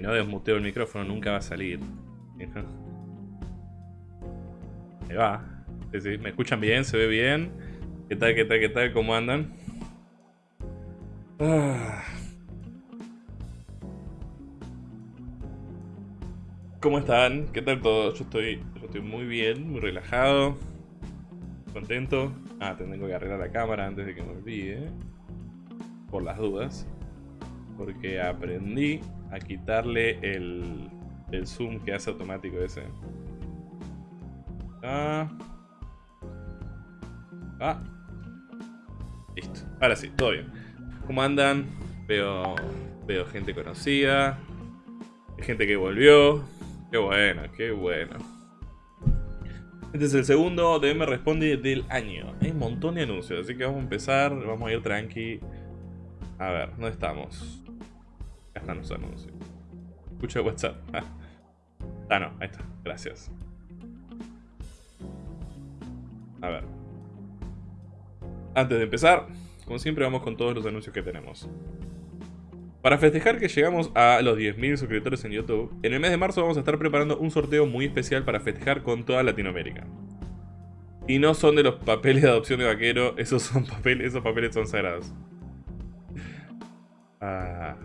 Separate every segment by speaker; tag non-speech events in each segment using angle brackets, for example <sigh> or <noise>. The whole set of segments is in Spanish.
Speaker 1: Si no desmuteo el micrófono nunca va a salir. Ahí va. ¿Me escuchan bien? ¿Se ve bien? ¿Qué tal, qué tal, qué tal? ¿Cómo andan? Ah. ¿Cómo están? ¿Qué tal todo? Yo estoy, yo estoy muy bien, muy relajado, contento. Ah, tengo que arreglar la cámara antes de que me olvide, por las dudas. Porque aprendí a quitarle el, el zoom que hace automático ese. Ah. Ah. Listo. Ahora sí, todo bien. ¿Cómo andan? Veo, veo gente conocida. Gente que volvió. Qué bueno, qué bueno. Este es el segundo DM Responde del año. Hay un montón de anuncios, así que vamos a empezar. Vamos a ir tranqui. A ver, ¿dónde estamos? Están los anuncios. Escucha WhatsApp. <laughs> Ah, no, ahí está. Gracias. A ver. Antes de empezar, como siempre vamos con todos los anuncios que tenemos. Para festejar que llegamos a los 10.000 suscriptores en YouTube, en el mes de marzo vamos a estar preparando un sorteo muy especial para festejar con toda Latinoamérica. Y no son de los papeles de adopción de vaquero, esos, son papeles, esos papeles son sagrados. Ah,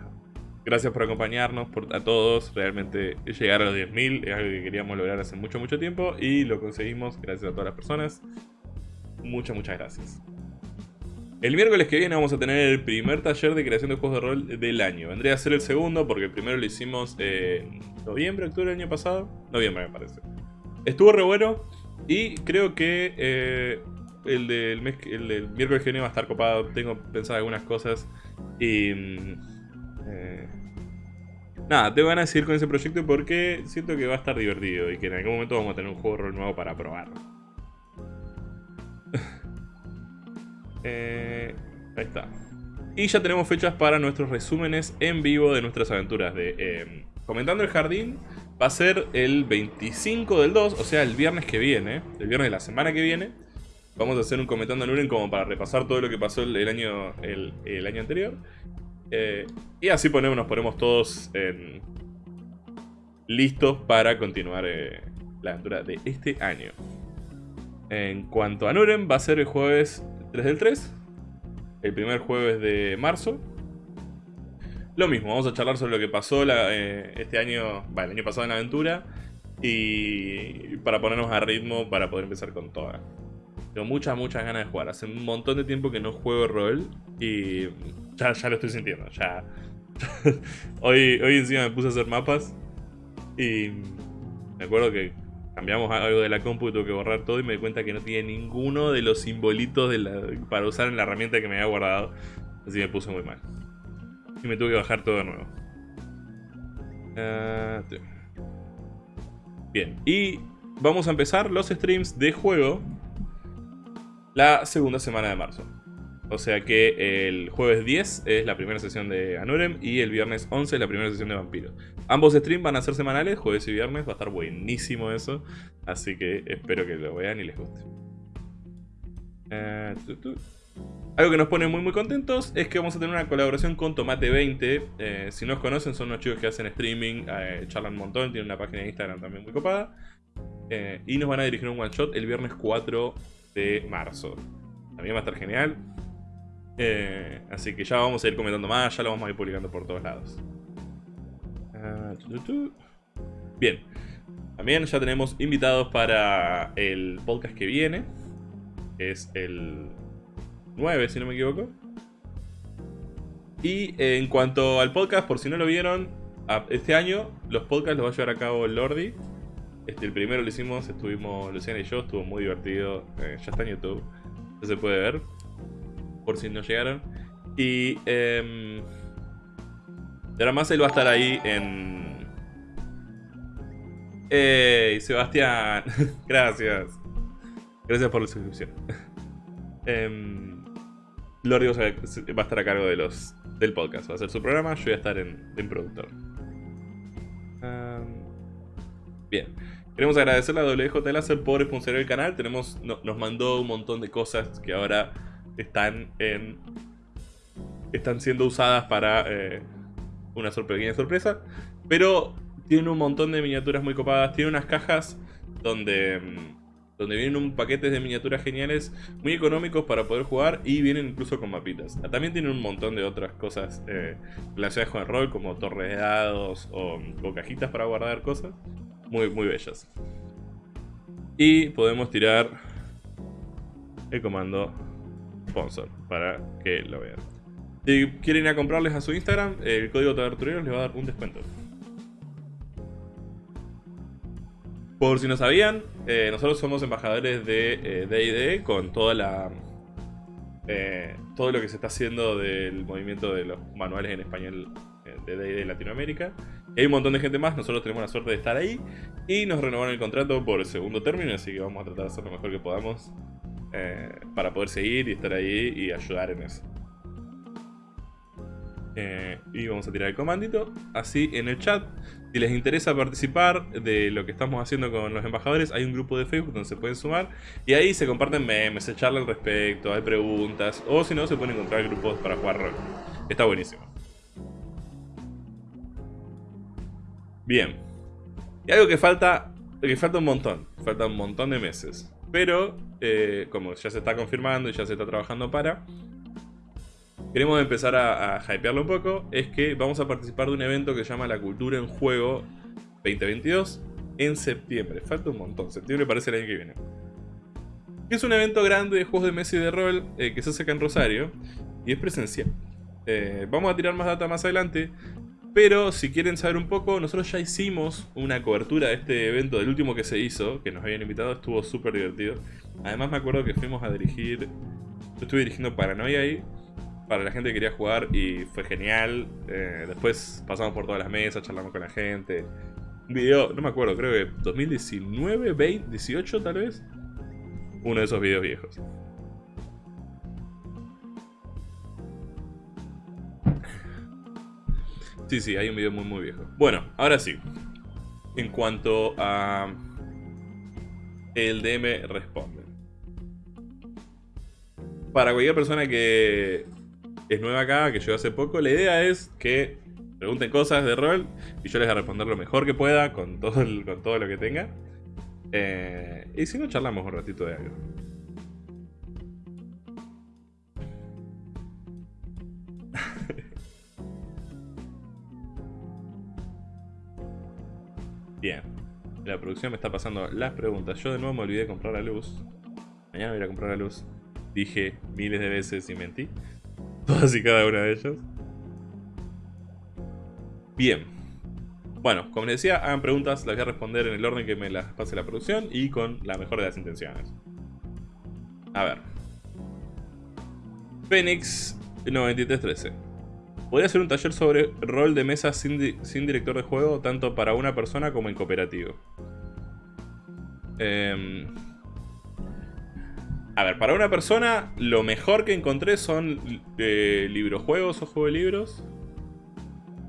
Speaker 1: gracias por acompañarnos, a todos. Realmente llegar a los 10.000 es algo que queríamos lograr hace mucho, mucho tiempo. Y lo conseguimos gracias a todas las personas. Muchas, muchas gracias. El miércoles que viene vamos a tener el primer taller de creación de juegos de rol del año. Vendría a ser el segundo porque el primero lo hicimos en noviembre, octubre del año pasado. Noviembre me parece. Estuvo re bueno y creo que eh, el, del mes, el del miércoles que viene va a estar copado. Tengo pensado algunas cosas y... Mm, eh, nada, te van a seguir con ese proyecto porque siento que va a estar divertido y que en algún momento vamos a tener un juego rol nuevo para probar. <laughs> Eh, ahí está. Y ya tenemos fechas para nuestros resúmenes en vivo de nuestras aventuras de em, Comentando el Jardín. Va a ser el 25 del 2, o sea, el viernes que viene, el viernes de la semana que viene. Vamos a hacer un Comentando en Uren como para repasar todo lo que pasó el, año, el, año anterior. Eh, y así ponemos, nos ponemos todos listos para continuar eh, la aventura de este año. En cuanto a Nuren, va a ser el jueves 3 del 3. El primer jueves de marzo. Lo mismo, vamos a charlar sobre lo que pasó eh, este año, el año pasado en la aventura. Y para ponernos a ritmo para poder empezar con toda. Tengo muchas, muchas ganas de jugar. Hace un montón de tiempo que no juego rol y ya, ya lo estoy sintiendo. Ya. <laughs> hoy, hoy encima me puse a hacer mapas y me acuerdo que cambiamos algo de la compu y tuve que borrar todo y me di cuenta que no tiene ninguno de los simbolitos para usar en la herramienta que me había guardado. Así me puse muy mal. Y me tuve que bajar todo de nuevo. Ah, bien, y vamos a empezar los streams de juego la segunda semana de marzo. O sea que el jueves 10 es la primera sesión de Anurem y el viernes 11 es la primera sesión de Vampiro. Ambos streams van a ser semanales, jueves y viernes, va a estar buenísimo eso. Así que espero que lo vean y les guste. Eh, Algo que nos pone muy muy contentos es que vamos a tener una colaboración con Tomate20. Eh, si no os conocen, son unos chicos que hacen streaming, eh, charlan un montón, tienen una página de Instagram también muy copada. y nos van a dirigir un one shot el viernes 4 de marzo. También va a estar genial. Eh, así que ya vamos a ir comentando más, ya lo vamos a ir publicando por todos lados. Ah, Bien, también ya tenemos invitados para el podcast que viene. es el 9, si no me equivoco. Y en cuanto al podcast, por si no lo vieron, este año los podcasts los va a llevar a cabo Lordi. Este, el primero lo hicimos, estuvimos Luciana y yo, estuvo muy divertido. Eh, ya está en YouTube, ya se puede ver por si no llegaron. Y, eh, ahora más él va a estar ahí en... ¡Ey, Sebastián! <laughs> Gracias. Gracias por la suscripción. <laughs> eh, Lordi va a estar a cargo de los, del podcast. Va a ser su programa, yo voy a estar en, productor. bien. Queremos agradecerle a WJ Láser por sponsorar el canal. Tenemos, nos mandó un montón de cosas que ahora están en están siendo usadas para eh, una pequeña sorpresa. Pero tiene un montón de miniaturas muy copadas. Tiene unas cajas donde, mm, donde vienen un paquete de miniaturas geniales, muy económicos para poder jugar y vienen incluso con mapitas. También tiene un montón de otras cosas eh, relacionadas con el rol, como torres de dados o, o cajitas para guardar cosas. Muy, muy bellas. Y podemos tirar el comando sponsor para que lo vean. Si quieren ir a comprarles a su Instagram, el código Tabertureros les va a dar un descuento. Por si no sabían, eh, nosotros somos embajadores de D&D eh, con toda la eh, todo lo que se está haciendo del movimiento de los manuales en español de D&D Latinoamérica. Hay un montón de gente más, nosotros tenemos la suerte de estar ahí y nos renovaron el contrato por el segundo término, así que vamos a tratar de hacer lo mejor que podamos para poder seguir y estar ahí y ayudar en eso. Eh, y vamos a tirar el comandito, así en el chat. Si les interesa participar de lo que estamos haciendo con los embajadores, hay un grupo de Facebook donde se pueden sumar. Y ahí se comparten memes, se charla al respecto, hay preguntas. O si no, se pueden encontrar grupos para jugar rol. Está buenísimo. Bien. Y algo que falta, que falta un montón. Falta un montón de meses. Pero, eh, como ya se está confirmando y ya se está trabajando para, queremos empezar a, hypearlo un poco, es que vamos a participar de un evento que se llama La Cultura en Juego 2022 en septiembre. Falta un montón, septiembre parece el año que viene. Es un evento grande de juegos de mesa y de rol eh, que se hace acá en Rosario y es presencial. Eh, vamos a tirar más data más adelante, pero si quieren saber un poco, nosotros ya hicimos una cobertura de este evento, del último que se hizo, que nos habían invitado, estuvo súper divertido. Además me acuerdo que fuimos a dirigir, yo estuve dirigiendo Paranoia ahí, para la gente que quería jugar y fue genial. Eh, después pasamos por todas las mesas, charlamos con la gente. Un video, no me acuerdo, creo que 2019, 20, 18 tal vez. Uno de esos videos viejos. Sí, sí, hay un video muy muy viejo. Bueno, ahora sí. En cuanto a... El DM responde. Para cualquier persona que es nueva acá, que llegó hace poco. La idea es que pregunten cosas de rol y yo les voy a responder lo mejor que pueda con todo, con todo lo que tenga. Eh, y si no, charlamos un ratito de algo. Bien. La producción me está pasando las preguntas. Yo de nuevo me olvidé de comprar la luz. Mañana voy a ir a comprar la luz. Dije miles de veces y mentí. <laughs> Todas y cada una de ellas. Bien. Bueno, como les decía, hagan preguntas, las voy a responder en el orden que me las pase la producción y con la mejor de las intenciones. A ver. Phoenix 9313. Podría ser un taller sobre rol de mesa sin, sin director de juego, tanto para una persona como en cooperativo. Eh, a ver, para una persona, lo mejor que encontré son eh, librojuegos o juegos de libros.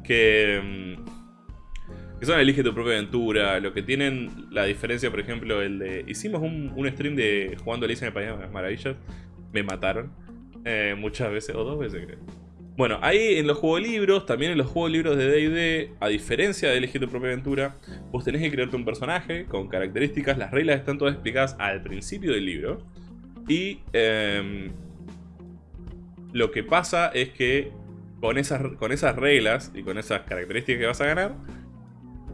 Speaker 1: Que, mm, que son Elige tu propia aventura. Lo que tienen la diferencia, por ejemplo, el de. Hicimos un, stream de jugando Alicia en el País de las Maravillas. Me mataron. Eh, muchas veces, o dos veces creo. Bueno, ahí en los juegos libros, también en los juegos libros de D&D, a diferencia de elegir tu propia aventura, vos tenés que crearte un personaje con características, las reglas están todas explicadas al principio del libro. Y em, lo que pasa es que con esas, con esas reglas y con esas características que vas a ganar,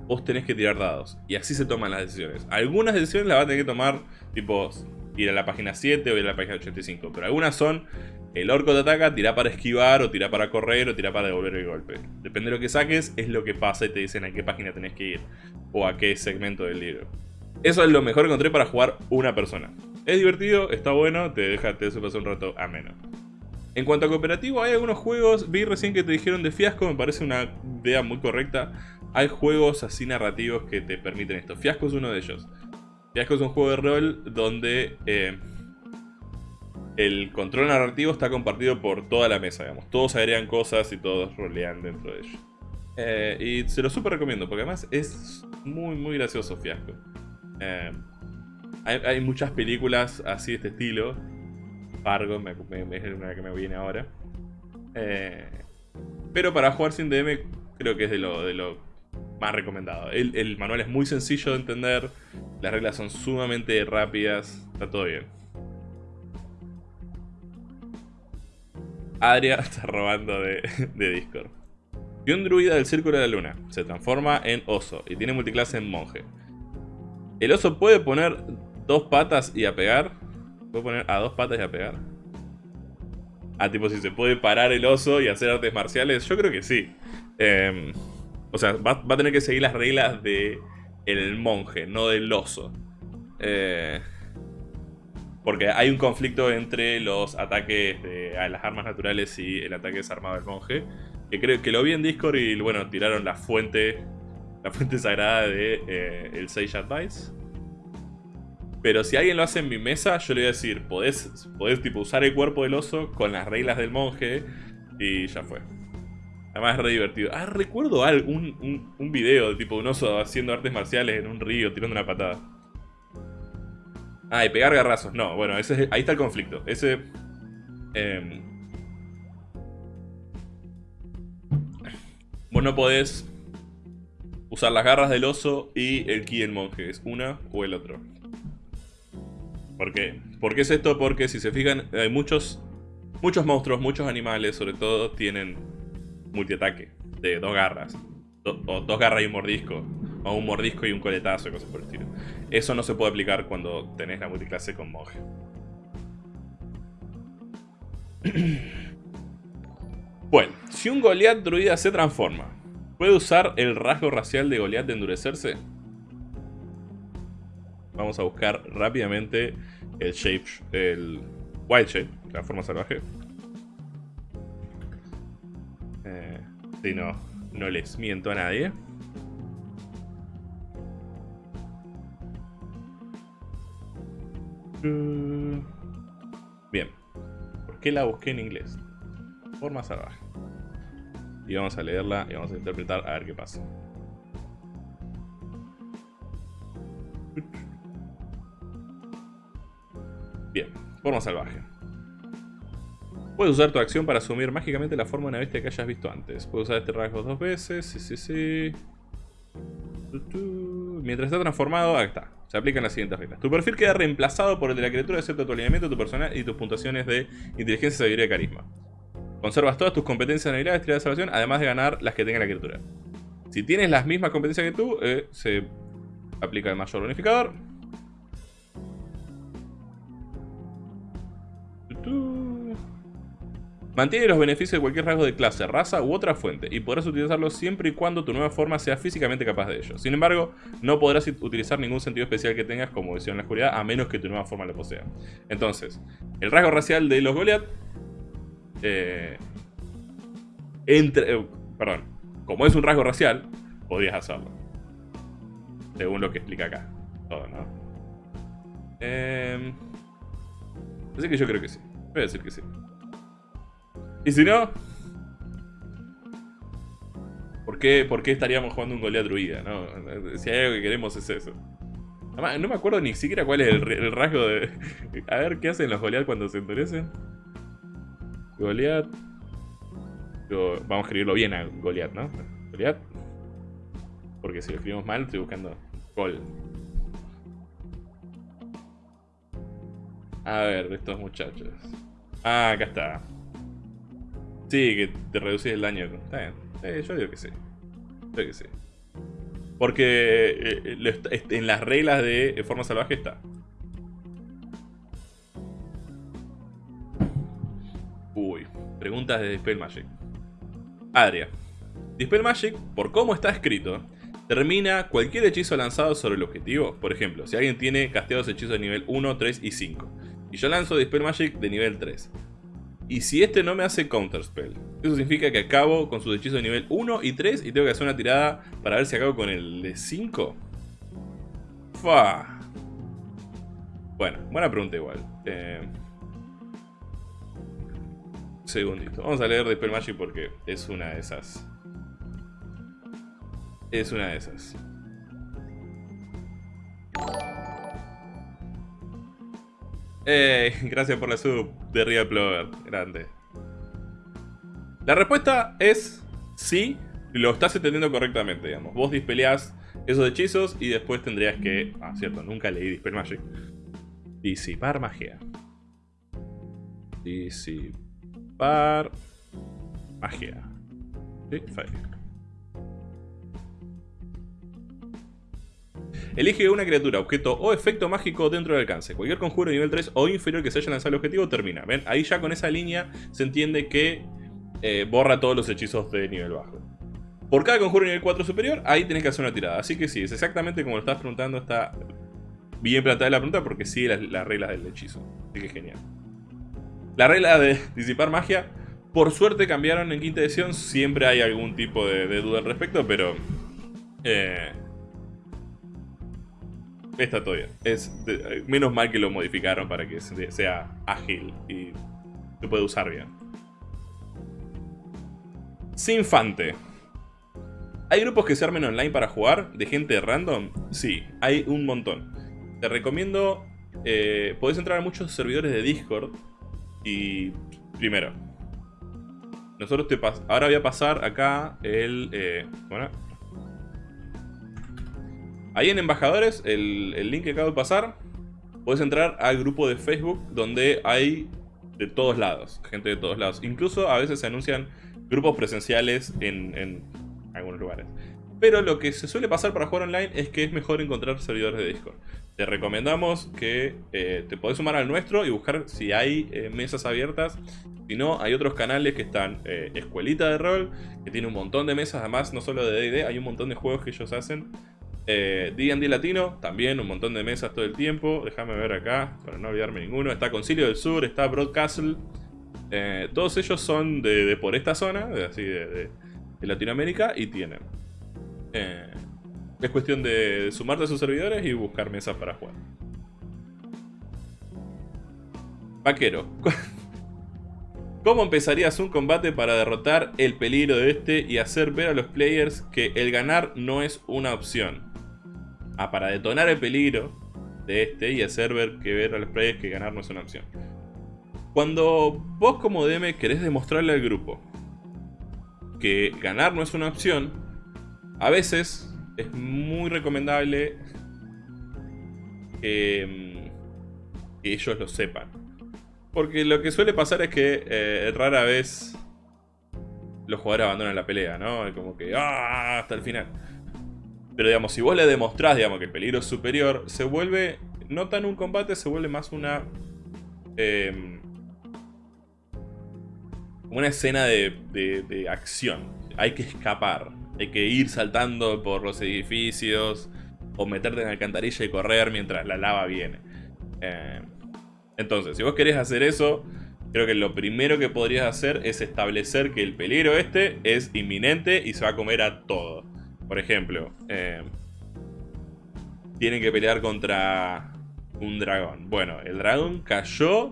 Speaker 1: vos tenés que tirar dados. Y así se toman las decisiones. Algunas decisiones las vas a tener que tomar, tipo, ir a la página 7 o ir a la página 85. Pero algunas son, el orco te ataca, tira para esquivar, o tira para correr, o tira para devolver el golpe. Depende de lo que saques, es lo que pasa y te dicen a qué página tenés que ir. O a qué segmento del libro. Eso es lo mejor que encontré para jugar una persona. Es divertido, está bueno, te deja, te pasar un rato ameno. En cuanto a cooperativo, hay algunos juegos, vi recién que te dijeron de Fiasco, me parece una idea muy correcta. Hay juegos así narrativos que te permiten esto. Fiasco es uno de ellos. Fiasco es un juego de rol donde eh, el control narrativo está compartido por toda la mesa, digamos. Todos agregan cosas y todos rolean dentro de ello. Eh, y se lo súper recomiendo, porque además es muy, muy gracioso Fiasco. Eh, hay, muchas películas así de este estilo. Fargo es una que me viene ahora. Pero para jugar sin DM creo que es de lo, de lo más recomendado. El, el manual es muy sencillo de entender, las reglas son sumamente rápidas, está todo bien. Adria <laughs> está robando de, de Discord. Y un druida del Círculo de la Luna se transforma en oso y tiene multiclase en monje. El oso puede poner dos patas y a pegar. Puede poner a dos patas y a pegar. Ah, tipo, si se puede parar el oso y hacer artes marciales, yo creo que sí. Em, o sea, va, a tener que seguir las reglas de el monje, no del oso. Eh, porque hay un conflicto entre los ataques de las armas naturales y el ataque desarmado del monje. Que creo que lo vi en Discord y bueno, tiraron la fuente. La fuente sagrada de eh, el Sage Advice. Pero si alguien lo hace en mi mesa, yo le voy a decir, podés, podés tipo usar el cuerpo del oso con las reglas del monje y ya fue. Además es re divertido. Ah, recuerdo algo, un, un, video de tipo un oso haciendo artes marciales en un río, tirando una patada. Ah, y pegar garrazos. No, bueno, ese ahí está el conflicto. Ese... Eh, vos no podés usar las garras del oso y el ki del monje. Es una o el otro. ¿Por qué? ¿Por qué es esto? Porque si se fijan, hay muchos, muchos monstruos, muchos animales, sobre todo, tienen multiataque de dos garras. o dos garras y un mordisco. O un mordisco y un coletazo, cosas por el estilo. Eso no se puede aplicar cuando tenés la multiclase con monje. <clears throat> Bueno, si un Goliath druida se transforma, ¿puede usar el rasgo racial de Goliath de endurecerse? Vamos a buscar rápidamente el shape, el wild shape, la forma salvaje. Eh, si no, no les miento a nadie. Bien. ¿Por qué la busqué en inglés? Forma salvaje. Y vamos a leerla y vamos a interpretar a ver qué pasa. Bien, forma salvaje. Puedes usar tu acción para asumir mágicamente la forma de una bestia que hayas visto antes. Puedes usar este rasgo dos veces. Sí, sí, sí. Mientras está transformado, ahí está. Se aplican las siguientes reglas. Tu perfil queda reemplazado por el de la criatura excepto tu alineamiento, tu personal y tus puntuaciones de inteligencia, sabiduría y carisma. Conservas todas tus competencias, habilidades, tiradas de salvación, además de ganar las que tenga la criatura. Si tienes las mismas competencias que tú, eh, se aplica el mayor bonificador. Mantiene los beneficios de cualquier rasgo de clase, raza u otra fuente y podrás utilizarlos siempre y cuando tu nueva forma sea físicamente capaz de ello. Sin embargo, no podrás utilizar ningún sentido especial que tengas como visión en la oscuridad a menos que tu nueva forma lo posea. Entonces, el rasgo racial de los Goliath... Eh, entre, eh, perdón, como es un rasgo racial, podrías hacerlo. Según lo que explica acá. Todo, ¿no? Eh, así que yo creo que sí. Voy a decir que sí. Y si no... ¿Por qué, ¿Por qué estaríamos jugando un Goliath druida? No? Si hay algo que queremos es eso. No me acuerdo ni siquiera cuál es el, rasgo de... A ver, ¿qué hacen los Goliath cuando se endurecen? Goliath... Vamos a escribirlo bien a Goliath, ¿no? Goliath. Porque si lo escribimos mal, estoy buscando Gol. A ver, estos muchachos. Ah, acá está. Sí, que te reducís el daño. Está. Eh, yo digo que sí. Yo digo que sí. Porque eh, eh, en las reglas de forma salvaje está. Uy, preguntas de Dispel Magic. Adria. Dispel Magic, por cómo está escrito, termina cualquier hechizo lanzado sobre el objetivo. Por ejemplo, si alguien tiene casteados hechizos de nivel 1, 3 y 5. Y yo lanzo Dispel Magic de nivel 3. Y si este no me hace Counterspell, eso significa que acabo con sus hechizos de nivel 1 y 3 y tengo que hacer una tirada para ver si acabo con el de 5. Fa. Bueno, buena pregunta igual. Eh... Segundito. Vamos a leer Dispel Magic porque es una de esas. Es una de esas. Eh, <laughs> gracias por la sub de Real Plover. Grande. La respuesta es sí, lo estás entendiendo correctamente, digamos. Vos dispeleás esos hechizos y después tendrías que... Ah, cierto, nunca leí Dispel Magic. Disipar magia. Disipar magia. Sí, Elige una criatura, objeto o efecto mágico dentro del alcance. Cualquier conjuro de nivel 3 o inferior que se haya lanzado al objetivo termina. ¿Ven? Ahí ya con esa línea se entiende que eh, borra todos los hechizos de nivel bajo. Por cada conjuro de nivel 4 superior, ahí tenés que hacer una tirada. Así que sí, es exactamente como lo estás preguntando. Está bien planteada la pregunta porque sigue las, reglas del hechizo. Así que genial. La regla de disipar magia, por suerte cambiaron en quinta edición. Siempre hay algún tipo de, duda al respecto, pero... Eh, está todo bien. Es menos mal que lo modificaron para que sea ágil y se puede usar bien. Sinfante. ¿Hay grupos que se armen online para jugar? ¿De gente random? Sí, hay un montón. Te recomiendo... Eh, podés entrar a muchos servidores de Discord. Y... Primero. Nosotros te Ahora voy a pasar acá el... Eh, bueno, Ahí en embajadores, el, link que acabo de pasar, puedes entrar al grupo de Facebook donde hay de todos lados, gente de todos lados. Incluso a veces se anuncian grupos presenciales en, algunos lugares. Pero lo que se suele pasar para jugar online es que es mejor encontrar servidores de Discord. Te recomendamos que eh, te podés sumar al nuestro y buscar si hay eh, mesas abiertas. Si no, hay otros canales que están eh, Escuelita de Rol, que tiene un montón de mesas, además no solo de D&D, hay un montón de juegos que ellos hacen D&D Latino, también un montón de mesas todo el tiempo. Déjame ver acá, para no olvidarme ninguno. Está Concilio del Sur, está Broadcastle. Eh, todos ellos son de, por esta zona, así de, Latinoamérica, y tienen. Eh, es cuestión de sumarte a sus servidores y buscar mesas para jugar. Vaquero. <laughs> ¿Cómo empezarías un combate para derrotar el peligro de este y hacer ver a los players que el ganar no es una opción? Ah, para detonar el peligro de este y hacer ver que ver a los players que ganar no es una opción. Cuando vos como DM querés demostrarle al grupo que ganar no es una opción, a veces es muy recomendable que, mm, ellos lo sepan. Porque lo que suele pasar es que eh, rara vez los jugadores abandonan la pelea, ¿no? Como que, ¡ah! Hasta el final. Pero digamos, si vos le demostrás, digamos, que el peligro es superior, se vuelve, no tan un combate, se vuelve más una... Eh, una escena de, de, acción. Hay que escapar, hay que ir saltando por los edificios, o meterte en la alcantarilla y correr mientras la lava viene. Eh, entonces, si vos querés hacer eso, creo que lo primero que podrías hacer es establecer que el peligro este es inminente y se va a comer a todo. Por ejemplo, eh, tienen que pelear contra un dragón. Bueno, el dragón cayó.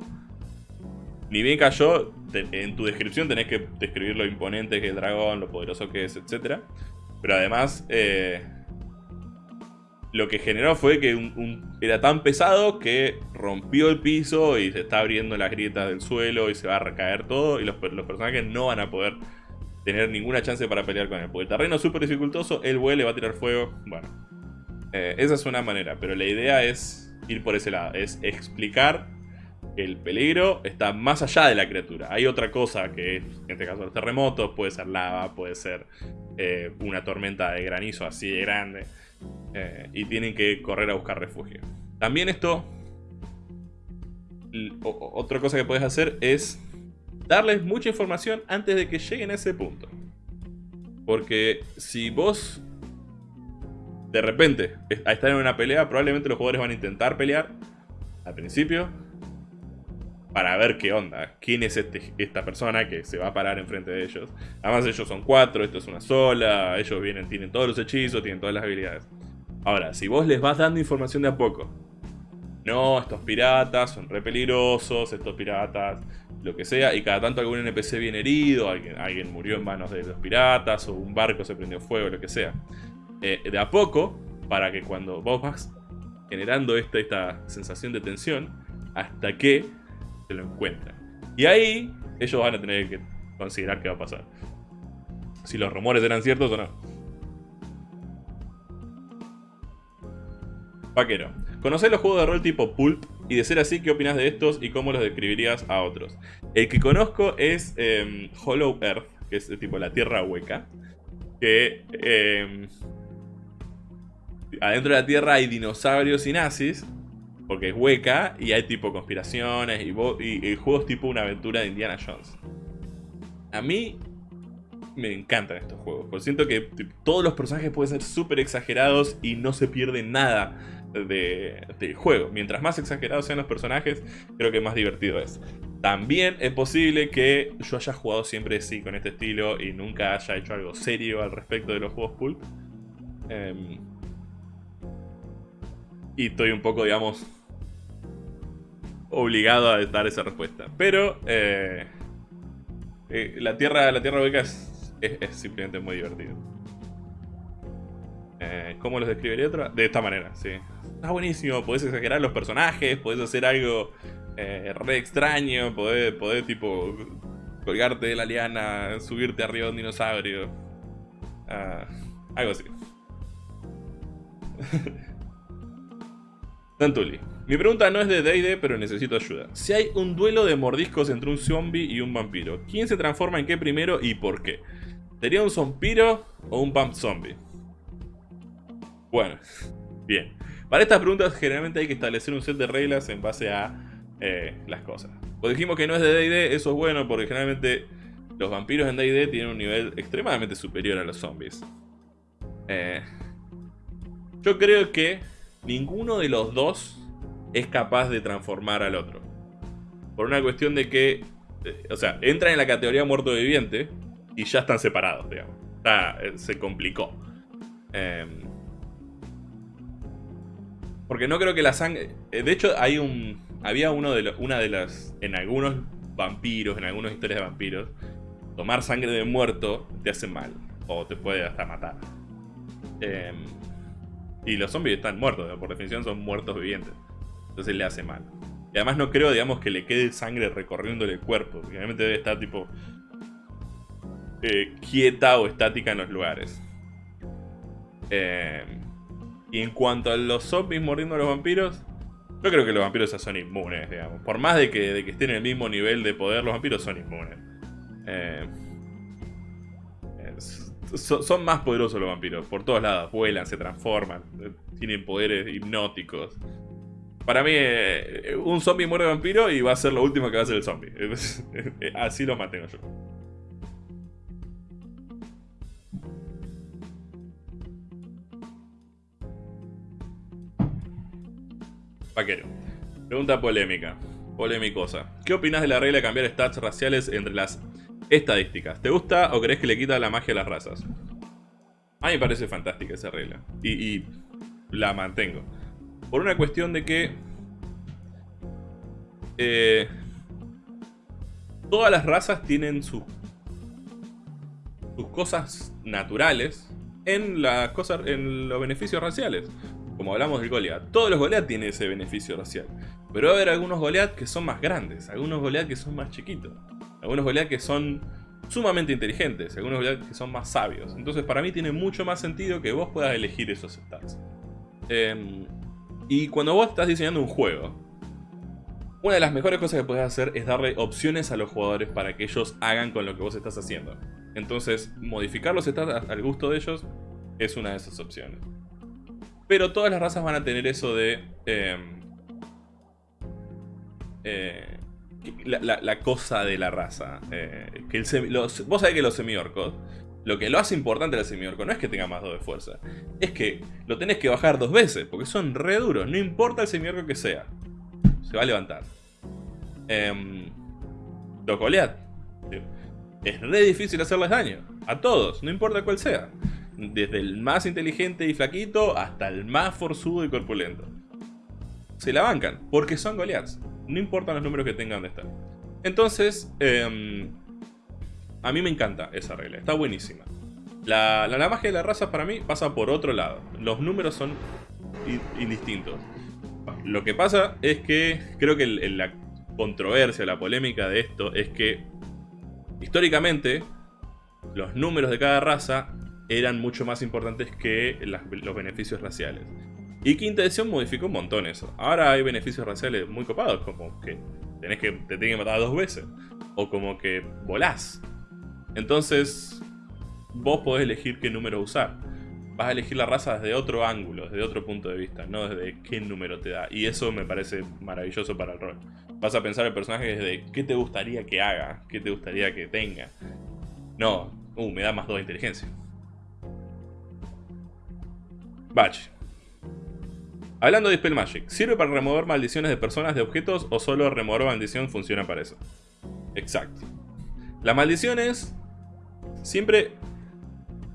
Speaker 1: Ni bien cayó, en tu descripción tenés que describir lo imponente que es el dragón, lo poderoso que es, etc. Pero además, eh, lo que generó fue que era tan pesado que rompió el piso y se está abriendo las grietas del suelo y se va a recaer todo y los, personajes no van a poder tener ninguna chance para pelear con él. Porque el terreno es súper dificultoso, él vuele, va a tirar fuego, bueno. Eh, esa es una manera, pero la idea es ir por ese lado, es explicar que el peligro está más allá de la criatura. Hay otra cosa que en este caso los terremotos, puede ser lava, puede ser eh, una tormenta de granizo así de grande. Eh, y tienen que correr a buscar refugio. También esto, otra cosa que puedes hacer es darles mucha información antes de que lleguen a ese punto. Porque si vos de repente estás en una pelea, probablemente los jugadores van a intentar pelear al principio para ver qué onda, quién es este, esta persona que se va a parar enfrente de ellos. Además ellos son cuatro, esto es una sola, ellos vienen, tienen todos los hechizos, tienen todas las habilidades. Ahora, si vos les vas dando información de a poco, no, estos piratas son re peligrosos, estos piratas, lo que sea, y cada tanto algún NPC viene herido, alguien, alguien murió en manos de los piratas, o un barco se prendió fuego, lo que sea. Eh, de a poco, para que cuando vos vas generando esta, esta sensación de tensión, hasta que lo encuentran. Y ahí ellos van a tener que considerar qué va a pasar. si los rumores eran ciertos o no. Vaquero. ¿Conocés los juegos de rol tipo Pulp? Y de ser así, ¿qué opinas de estos y cómo los describirías a otros? El que conozco es em, Hollow Earth, que es tipo la tierra hueca. Que em, adentro de la tierra hay dinosaurios y nazis, porque es hueca, y hay tipo conspiraciones y, y, juegos tipo una aventura de Indiana Jones. A mí me encantan estos juegos, porque siento que todos los personajes pueden ser súper exagerados y no se pierde nada del juego. Mientras más exagerados sean los personajes, creo que más divertido es. También es posible que yo haya jugado siempre así con este estilo y nunca haya hecho algo serio al respecto de los juegos pulp. Em, y estoy un poco, digamos, obligado a dar esa respuesta. Pero eh, eh, la tierra la tierra hueca es, es, simplemente muy divertido. Eh, ¿Cómo los describiría otra? De esta manera, sí. Está buenísimo, podés exagerar los personajes, podés hacer algo re extraño, podés, podés tipo colgarte de la liana, subirte arriba de un dinosaurio. Ah, algo así. <laughs> Tantuli. Mi pregunta no es de D&D, pero necesito ayuda. Si hay un duelo de mordiscos entre un zombie y un vampiro, ¿quién se transforma en qué primero y por qué? ¿Sería un zombiro o un vamp zombie? Bueno, <laughs> bien. Para estas preguntas generalmente hay que establecer un set de reglas en base a eh, las cosas. Pues dijimos que no es de D&D, eso es bueno porque generalmente los vampiros en D&D tienen un nivel extremadamente superior a los zombies. Eh, yo creo que ninguno de los dos es capaz de transformar al otro. Por una cuestión de que, eh, o sea, entran en la categoría muerto viviente y ya están separados, digamos. Eh, se complicó. Em, porque no creo que la sangre... Eh, de hecho, hay un... Había uno de una de las... En algunos vampiros, en algunas historias de vampiros, tomar sangre de muerto te hace mal. O te puede hasta matar. Eh, y los zombies están muertos, por definición son muertos vivientes. Entonces le hace mal. Y además no creo, digamos, que le quede sangre recorriéndole el cuerpo. Realmente debe estar tipo... Eh, quieta o estática en los lugares. Eh, y en cuanto a los zombies mordiendo a los vampiros... Yo creo que los vampiros son inmunes, digamos. Por más de que, de que estén en el mismo nivel de poder, los vampiros son inmunes. Eh, son más poderosos los vampiros, por todos lados, vuelan, se transforman, tienen poderes hipnóticos. Para mí, eh, un zombie muere vampiro y va a ser lo último que va a hacer el zombie. <laughs> Así lo mantengo yo. Vaquero. Pregunta polémica. Polémicosa. ¿Qué opinas de la regla de cambiar stats raciales entre las Estadísticas. ¿Te gusta o crees que le quita la magia a las razas? A mí me parece fantástica esa regla. Y, la mantengo. Por una cuestión de que... Eh, todas las razas tienen sus, sus cosas naturales en, las cosas, en los beneficios raciales. Como hablamos del Goliath. Todos los Goliath tienen ese beneficio racial. Pero va a haber algunos Goliath que son más grandes. Algunos Goliath que son más chiquitos. Algunos Goliath que son sumamente inteligentes, algunos Goliath que son más sabios. Entonces para mí tiene mucho más sentido que vos puedas elegir esos stats. Em, y cuando vos estás diseñando un juego, una de las mejores cosas que puedes hacer es darle opciones a los jugadores para que ellos hagan con lo que vos estás haciendo. Entonces, modificar los stats al gusto de ellos es una de esas opciones. Pero todas las razas van a tener eso de... Em, eh, la, cosa de la raza. Eh, que el vos sabés que los semiorcos, lo que lo hace importante al semiorco no es que tenga más 2 de fuerza, es que lo tenés que bajar dos veces, porque son re duros, no importa el semiorco que sea, se va a levantar. Eh, los es re difícil hacerles daño, a todos, no importa cuál sea. Desde el más inteligente y flaquito hasta el más forzudo y corpulento. Se la bancan, porque son Goliaths. No importan los números que tengan de estar. Entonces, em, a mí me encanta esa regla. Está buenísima. La, magia de la raza para mí pasa por otro lado. Los números son indistintos. Lo que pasa es que creo que la controversia, la polémica de esto es que históricamente los números de cada raza eran mucho más importantes que los beneficios raciales. Y quinta edición modificó un montón eso. Ahora hay beneficios raciales muy copados, como que tenés que te tienen que matar dos veces. O como que volás. Entonces, vos podés elegir qué número usar. Vas a elegir la raza desde otro ángulo, desde otro punto de vista, no desde qué número te da. Y eso me parece maravilloso para el rol. Vas a pensar el personaje desde qué te gustaría que haga, qué te gustaría que tenga. No, uh, me da más 2 de inteligencia. Batch. Hablando de Spell Magic, ¿sirve para remover maldiciones de personas, de objetos o solo remover maldición funciona para eso? Exacto. Las maldiciones siempre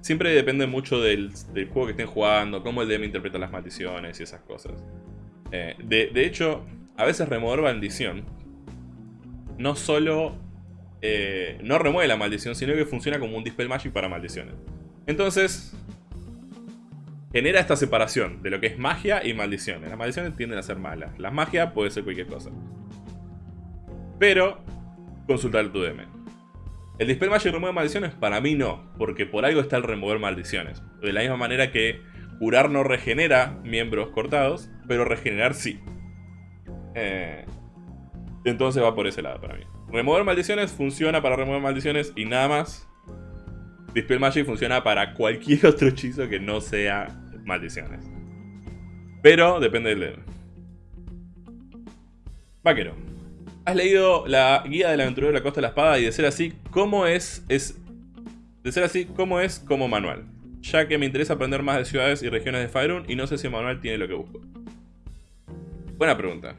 Speaker 1: siempre depende mucho del, juego que estén jugando, cómo el DM interpreta las maldiciones y esas cosas. Eh, de, hecho, a veces remover maldición no solo eh, no remueve la maldición, sino que funciona como un Dispel Magic para maldiciones. Entonces, genera esta separación de lo que es magia y maldiciones. Las maldiciones tienden a ser malas. La magia puede ser cualquier cosa. Pero, consultar tu DM. El Dispel Magic remueve maldiciones, para mí no, porque por algo está el remover maldiciones. De la misma manera que curar no regenera miembros cortados, pero regenerar sí. Eh, entonces va por ese lado para mí. Remover maldiciones funciona para remover maldiciones y nada más. Dispel Magic funciona para cualquier <laughs> otro hechizo que no sea maldiciones. Pero depende del dedo. Vaquero. Has leído la guía del aventurero de la costa de la espada y de ser así, ¿cómo es, es... De ser así, ¿cómo es como manual? Ya que me interesa aprender más de ciudades y regiones de Faerun y no sé si el manual tiene lo que busco. Buena pregunta.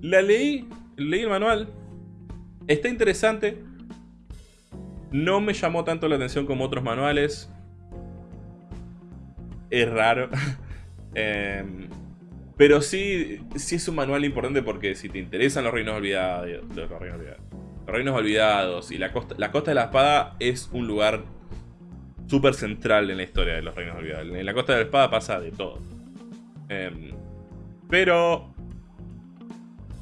Speaker 1: La leí, leí el manual. Está interesante. No me llamó tanto la atención como otros manuales. Es raro. <laughs> eh, pero sí, sí es un manual importante porque si te interesan los reinos olvidados, los reinos olvidados, los reinos olvidados y la costa, la costa de la espada es un lugar súper central en la historia de los reinos olvidados. En la costa de la espada pasa de todo. Em, pero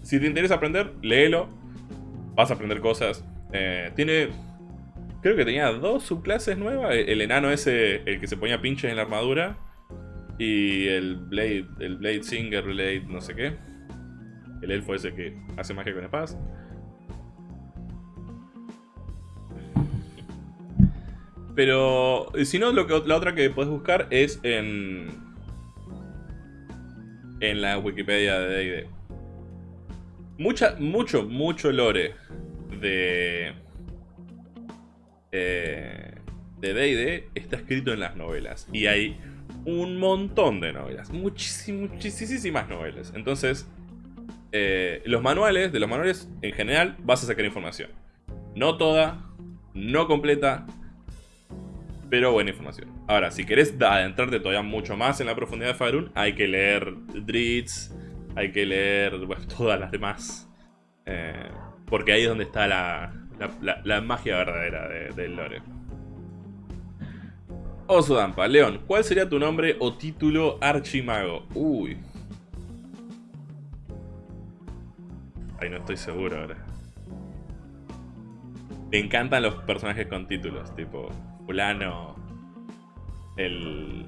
Speaker 1: si te interesa aprender, léelo. Vas a aprender cosas. Eh, tiene... Creo que tenía dos subclases nuevas. El enano ese, el que se ponía pinches en la armadura. Y el Blade, el Blade Singer, Blade no sé qué. El elfo ese que hace magia con espadas. Pero si no, lo que, la otra que puedes buscar es en, en la Wikipedia de D&D. Mucha, mucho, mucho lore de eh, de D&D está escrito en las novelas. Y hay un montón de novelas. muchísimas novelas. Entonces, eh, los manuales, de los manuales en general, vas a sacar información. No toda, no completa, pero buena información. Ahora, si querés adentrarte todavía mucho más en la profundidad de Faerun, hay que leer Dritz, hay que leer <laughs> todas las demás. Eh, porque ahí es donde está la, magia verdadera del lore. Osudampa, León, ¿cuál sería tu nombre o título archimago? Uy. Ay, no estoy seguro ahora. Me encantan los personajes con títulos, tipo fulano, el...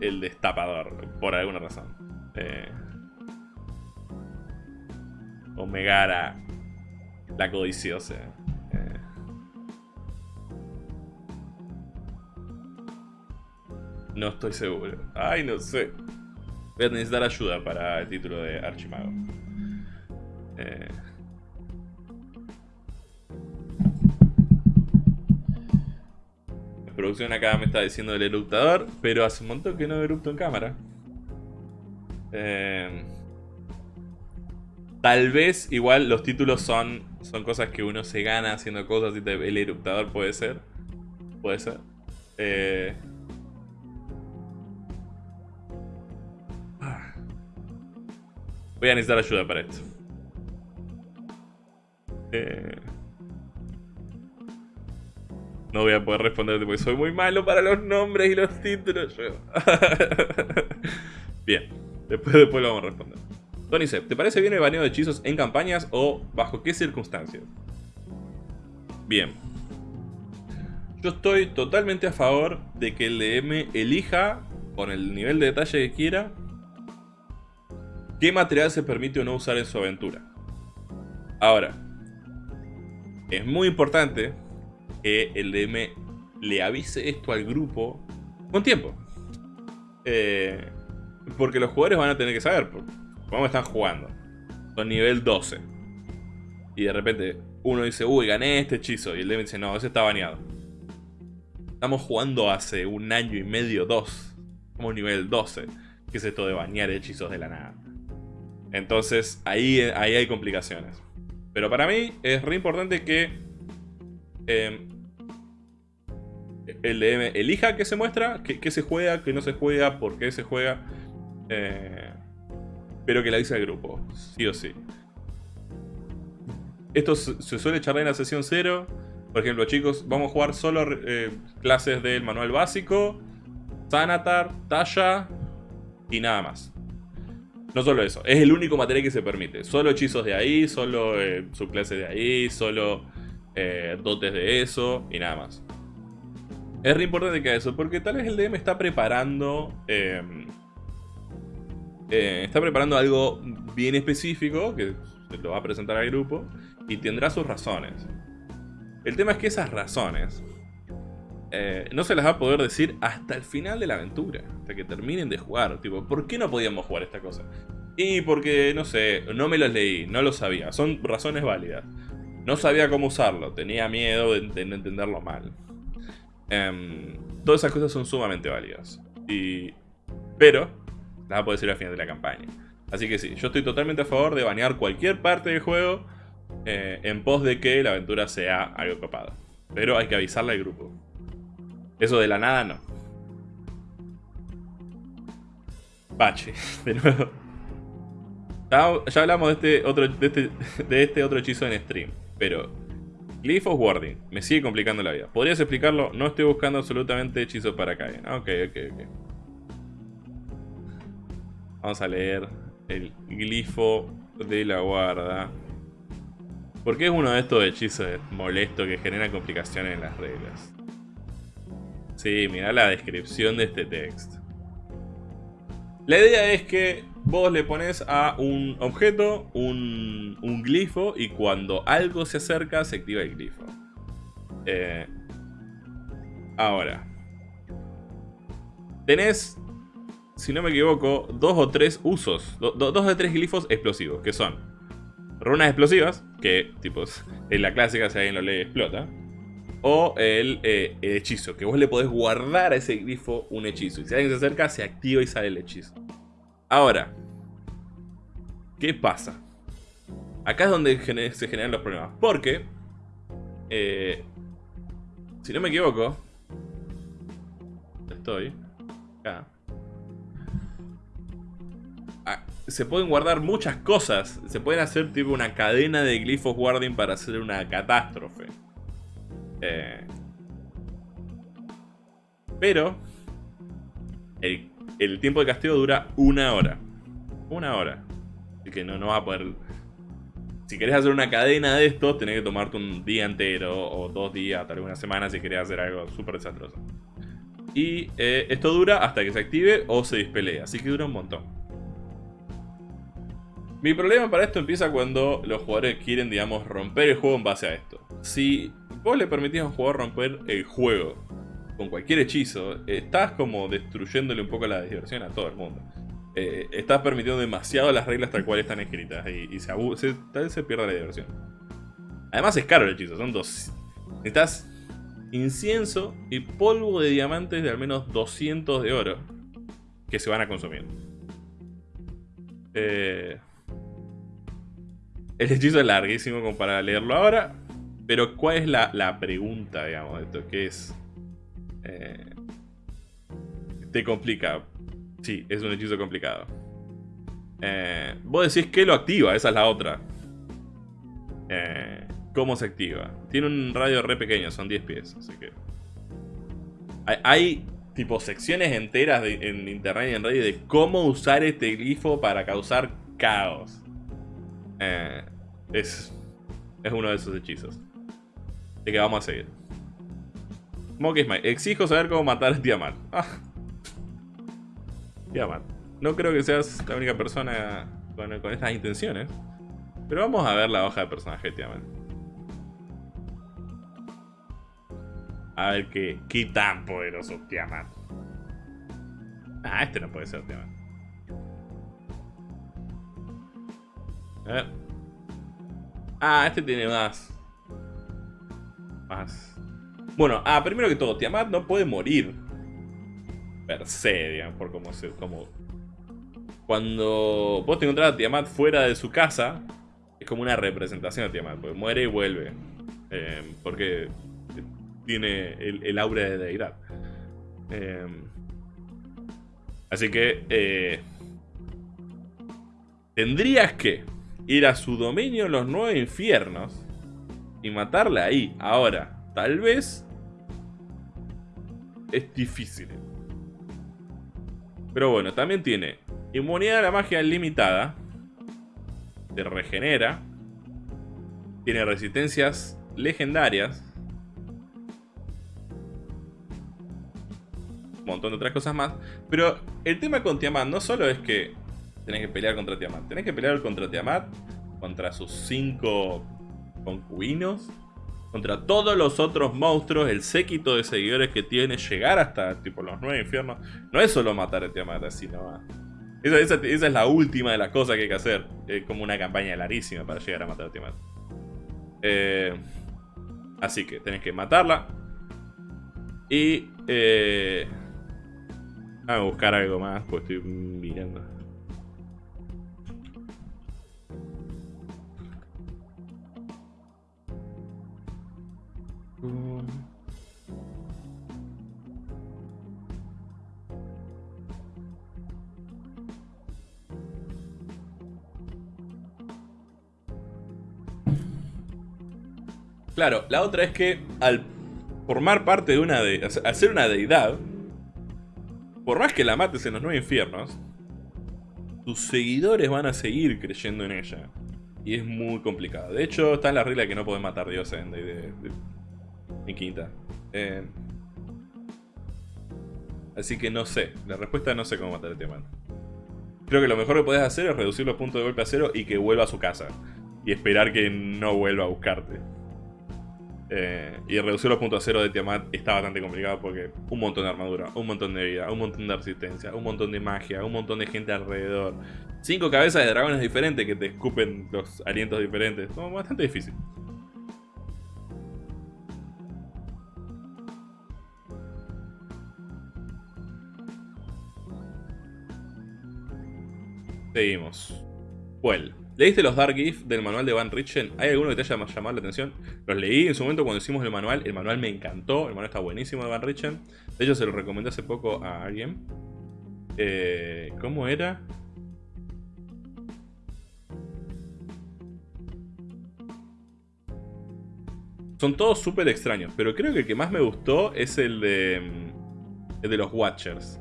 Speaker 1: El destapador, por alguna razón. Eh, Omegara, la codiciosa. No estoy seguro. Ay, no sé. Voy a necesitar ayuda para el título de Archimago. Eh... La producción acá me está diciendo el eruptador, pero hace un montón que no erupto en cámara. Eh... Tal vez igual los títulos son, son cosas que uno se gana haciendo cosas y el eruptador puede ser. Puede ser. Eh... Voy a necesitar ayuda para esto. Eh, no voy a poder responderte porque soy muy malo para los nombres y los títulos. <laughs> bien, después, después lo vamos a responder. Tony ¿te parece bien el baneo de hechizos en campañas o bajo qué circunstancias? Bien. Yo estoy totalmente a favor de que el DM elija, con el nivel de detalle que quiera, qué material se permite o no usar en su aventura. Ahora, es muy importante que el DM le avise esto al grupo con tiempo. Eh, porque los jugadores van a tener que saber cómo están jugando. Son nivel 12. Y de repente uno dice, uy, gané este hechizo. Y el DM dice, no, ese está baneado. Estamos jugando hace un año y medio, dos. Como nivel 12. ¿Qué es esto de banear hechizos de la nada? Entonces, ahí, ahí hay complicaciones. Pero para mí es re importante que em, el DM elija qué se muestra, qué, se juega, qué no se juega, por qué se juega. Eh, pero que la dice al grupo, sí o sí. Esto se suele charlar en la sesión 0. Por ejemplo, chicos, vamos a jugar solo eh, clases del manual básico, Sanatar, Tasha y nada más. No solo eso, es el único material que se permite. Solo hechizos de ahí, solo eh, subclases de ahí, solo eh, dotes de eso y nada más. Es re importante que eso, porque tal vez el DM está preparando... Eh, está preparando algo bien específico, que lo va a presentar al grupo, y tendrá sus razones. El tema es que esas razones eh, no se las va a poder decir hasta el final de la aventura, hasta que terminen de jugar. Tipo, ¿por qué no podíamos jugar esta cosa? Y porque, no sé, no me los leí, no lo sabía. Son razones válidas. No sabía cómo usarlo, tenía miedo de, entenderlo mal. Em, todas esas cosas son sumamente válidas. Y... Pero, las va a poder decir al final de la campaña. Así que sí, yo estoy totalmente a favor de banear cualquier parte del juego eh, en pos de que la aventura sea algo copado. Pero hay que avisarle al grupo. Eso de la nada no. Bache, <laughs> de nuevo. Ya hablamos de este otro, de este, de este otro hechizo en stream, pero Glyph of Warding me sigue complicando la vida. ¿Podrías explicarlo? No estoy buscando absolutamente hechizos para caer. Ok, ok, ok. Vamos a leer el glifo de la guarda. Porque es uno de estos hechizos molestos que generan complicaciones en las reglas. Sí, mira la descripción de este texto. La idea es que vos le pones a un objeto un, glifo y cuando algo se acerca se activa el glifo. Eh, ahora. Tenés, si no me equivoco, dos o tres usos. dos o tres glifos explosivos, que son runas explosivas, que tipo en la clásica si alguien lo lee explota. O eh, el, hechizo, que vos le podés guardar a ese grifo un hechizo. Y si alguien se acerca, se activa y sale el hechizo. Ahora, ¿qué pasa? Acá es donde se generan los problemas. Porque, eh, si no me equivoco, estoy acá. Se pueden guardar muchas cosas. Se pueden hacer tipo una cadena de glifos guarding para hacer una catástrofe. Eh, pero el, tiempo de castigo dura una hora. Una hora. Así que no, no vas a poder... Si querés hacer una cadena de esto, tenés que tomarte un día entero o dos días, tal vez una semana si querés hacer algo súper desastroso. Y eh, esto dura hasta que se active o se dispelea, así que dura un montón. Mi problema para esto empieza cuando los jugadores quieren, digamos, romper el juego en base a esto. Si vos le permitís a un jugador romper el juego con cualquier hechizo, estás como destruyéndole un poco la diversión a todo el mundo. Eh, estás permitiendo demasiado las reglas tal cual están escritas y, se, tal vez se pierde la diversión. Además es caro el hechizo, son dos... Necesitas incienso y polvo de diamantes de al menos 200 de oro que se van a consumir. Eh, el hechizo es larguísimo como para leerlo ahora, pero ¿cuál es la, pregunta, digamos, de esto? ¿Qué es? Eh, te complica. Sí, es un hechizo complicado. Eh, vos decís que lo activa, esa es la otra. Eh, ¿Cómo se activa? Tiene un radio re pequeño, son 10 pies, así que... Hay, tipo secciones enteras en internet y en Reddit de cómo usar este glifo para causar caos. Es, es uno de esos hechizos que vamos a seguir. Monkey Smile. Exijo saber cómo matar a Tiamat. Ah. Tiamat. No creo que seas la única persona con, estas intenciones. Pero vamos a ver la hoja de personaje de Tiamat. A ver qué, qué tan poderoso Tiamat. Ah, este no puede ser Tiamat. Ver. Ah, este tiene más. Más. Bueno, ah, primero que todo, Tiamat no puede morir. Per se, digamos, por como se. Como... Cuando vos te encontrás a Tiamat fuera de su casa, es como una representación de Tiamat, porque muere y vuelve. Eh, porque tiene el, aura de deidad. Eh, así que. Eh, tendrías que ir a su dominio en los nueve infiernos y matarla ahí. Ahora, tal vez es difícil. Pero bueno, también tiene inmunidad a la magia limitada. Te regenera. Tiene resistencias legendarias. Un montón de otras cosas más. Pero el tema con Tiamat no solo es que tenés que pelear contra Tiamat. Tenés que pelear contra Tiamat, contra sus cinco concubinos, contra todos los otros monstruos, el séquito de seguidores que tiene, llegar hasta tipo los nueve infiernos. No es solo matar a Tiamat así. Esa, esa, es la última de las cosas que hay que hacer. Es como una campaña larguísima para llegar a matar a Tiamat. Eh, así que tenés que matarla. Y... Eh, a buscar algo más, pues estoy mirando. Claro, la otra es que al formar parte de una de... al ser una deidad, por más que la mates en los nueve infiernos, tus seguidores van a seguir creyendo en ella. Y es muy complicado. De hecho, está en la regla que no podés matar dioses en, en quinta. Eh, así que no sé. La respuesta no sé cómo matar a este man. Creo que lo mejor que podés hacer es reducir los puntos de golpe a cero y que vuelva a su casa. Y esperar que no vuelva a buscarte. Eh, y reducir los puntos a cero de Tiamat está bastante complicado porque un montón de armadura, un montón de vida, un montón de resistencia, un montón de magia, un montón de gente alrededor. Cinco cabezas de dragones diferentes que te escupen los alientos diferentes. Es bastante difícil. Seguimos. Well. ¿Leíste los Dark Gifts del manual de Van Richten? ¿Hay alguno que te haya llamado la atención? Los leí en su momento cuando hicimos el manual. El manual me encantó. El manual está buenísimo de Van Richten. De hecho, se lo recomendé hace poco a alguien. Eh, ¿Cómo era? Son todos súper extraños, pero creo que el que más me gustó es el de, mm, el de los Watchers.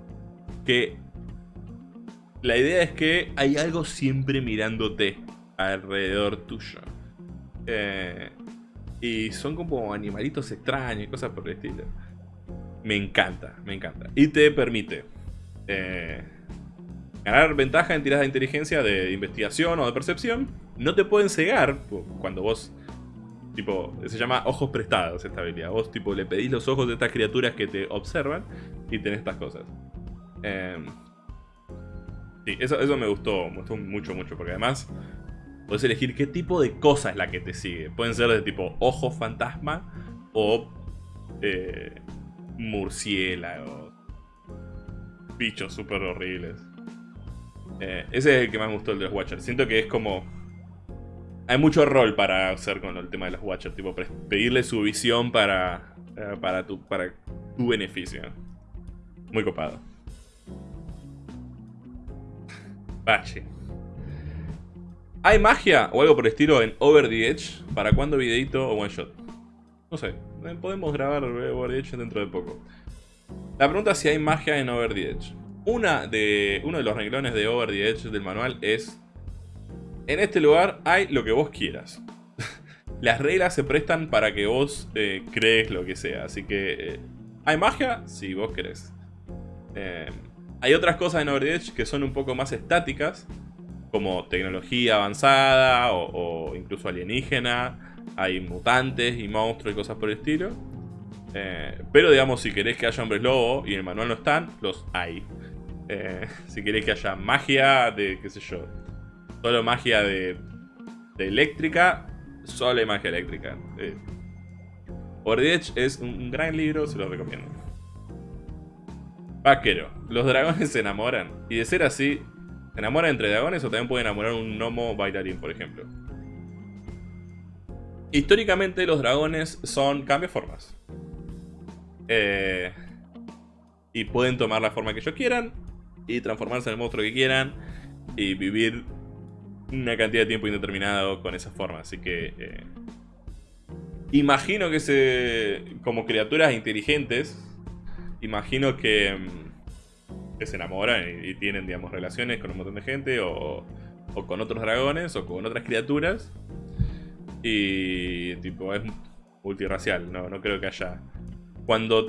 Speaker 1: Que la idea es que hay algo siempre mirándote alrededor tuyo. Eh, y son como animalitos extraños y cosas por el estilo. Me encanta, me encanta. Y te permite eh, ganar ventaja en tiradas de inteligencia, de investigación o de percepción. No te pueden cegar cuando vos... Tipo, se llama ojos prestados esta habilidad. Vos tipo le pedís los ojos de estas criaturas que te observan y tenés estas cosas. Eh, sí, eso, eso me gustó, me gustó mucho, mucho, porque además Puedes elegir qué tipo de cosa es la que te sigue. Pueden ser de tipo ojo fantasma o eh, murciélagos. Bichos súper horribles. Eh, ese es el que más gustó el de los Watchers. Siento que es como... Hay mucho rol para hacer con el tema de los Watchers. Tipo, pedirle su visión para, eh, para, tu, para tu beneficio. Muy copado. Bache. ¿Hay magia o algo por el estilo en Over the Edge? ¿Para cuándo videito o one shot? No sé, eh, podemos grabar Over the Edge dentro de poco. La pregunta es si hay magia en Over the Edge. Una de, uno de los renglones de Over the Edge del manual es... En este lugar hay lo que vos quieras. <laughs> Las reglas se prestan para que vos eh, crees lo que sea, así que... Eh, ¿Hay magia? Si vos querés. Hay otras cosas en Overwatch que son un poco más estáticas, como tecnología avanzada o, incluso alienígena. Hay mutantes y monstruos y cosas por el estilo. Eh, pero digamos, si querés que haya hombres lobo y en el manual no están, los hay. Eh, <laughs> si querés que haya magia de, qué sé yo, solo magia de, eléctrica, solo hay magia eléctrica. Eh, es un gran libro, se lo recomiendo. Vaquero. Los dragones se enamoran. Y de ser así, ¿se enamoran entre dragones o también puede enamorar un gnomo bailarín, por ejemplo? Históricamente los dragones son formas Eh, y pueden tomar la forma que ellos quieran y transformarse en el monstruo que quieran y vivir una cantidad de tiempo indeterminado con esa forma. Así que... Eh, imagino que se... como criaturas inteligentes imagino que, mm, que se enamoran y, tienen, digamos, relaciones con un montón de gente o, o con otros dragones o con otras criaturas. Y tipo, es multirracial, no, no creo que haya... Cuando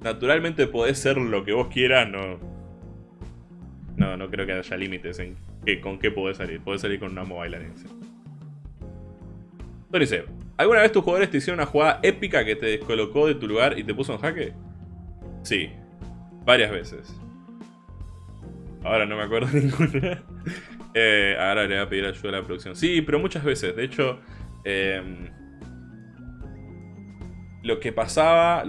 Speaker 1: naturalmente podés ser lo que vos quieras, no... No, no creo que haya límites en que, con qué podés salir. Podés salir con una mobile dice, ¿alguna vez tus jugadores te hicieron una jugada épica que te descolocó de tu lugar y te puso en jaque? Sí, varias veces. Ahora no me acuerdo <laughs> ninguna. Eh, ahora le voy a pedir ayuda a la producción. Sí, pero muchas veces. De hecho, em, lo que pasaba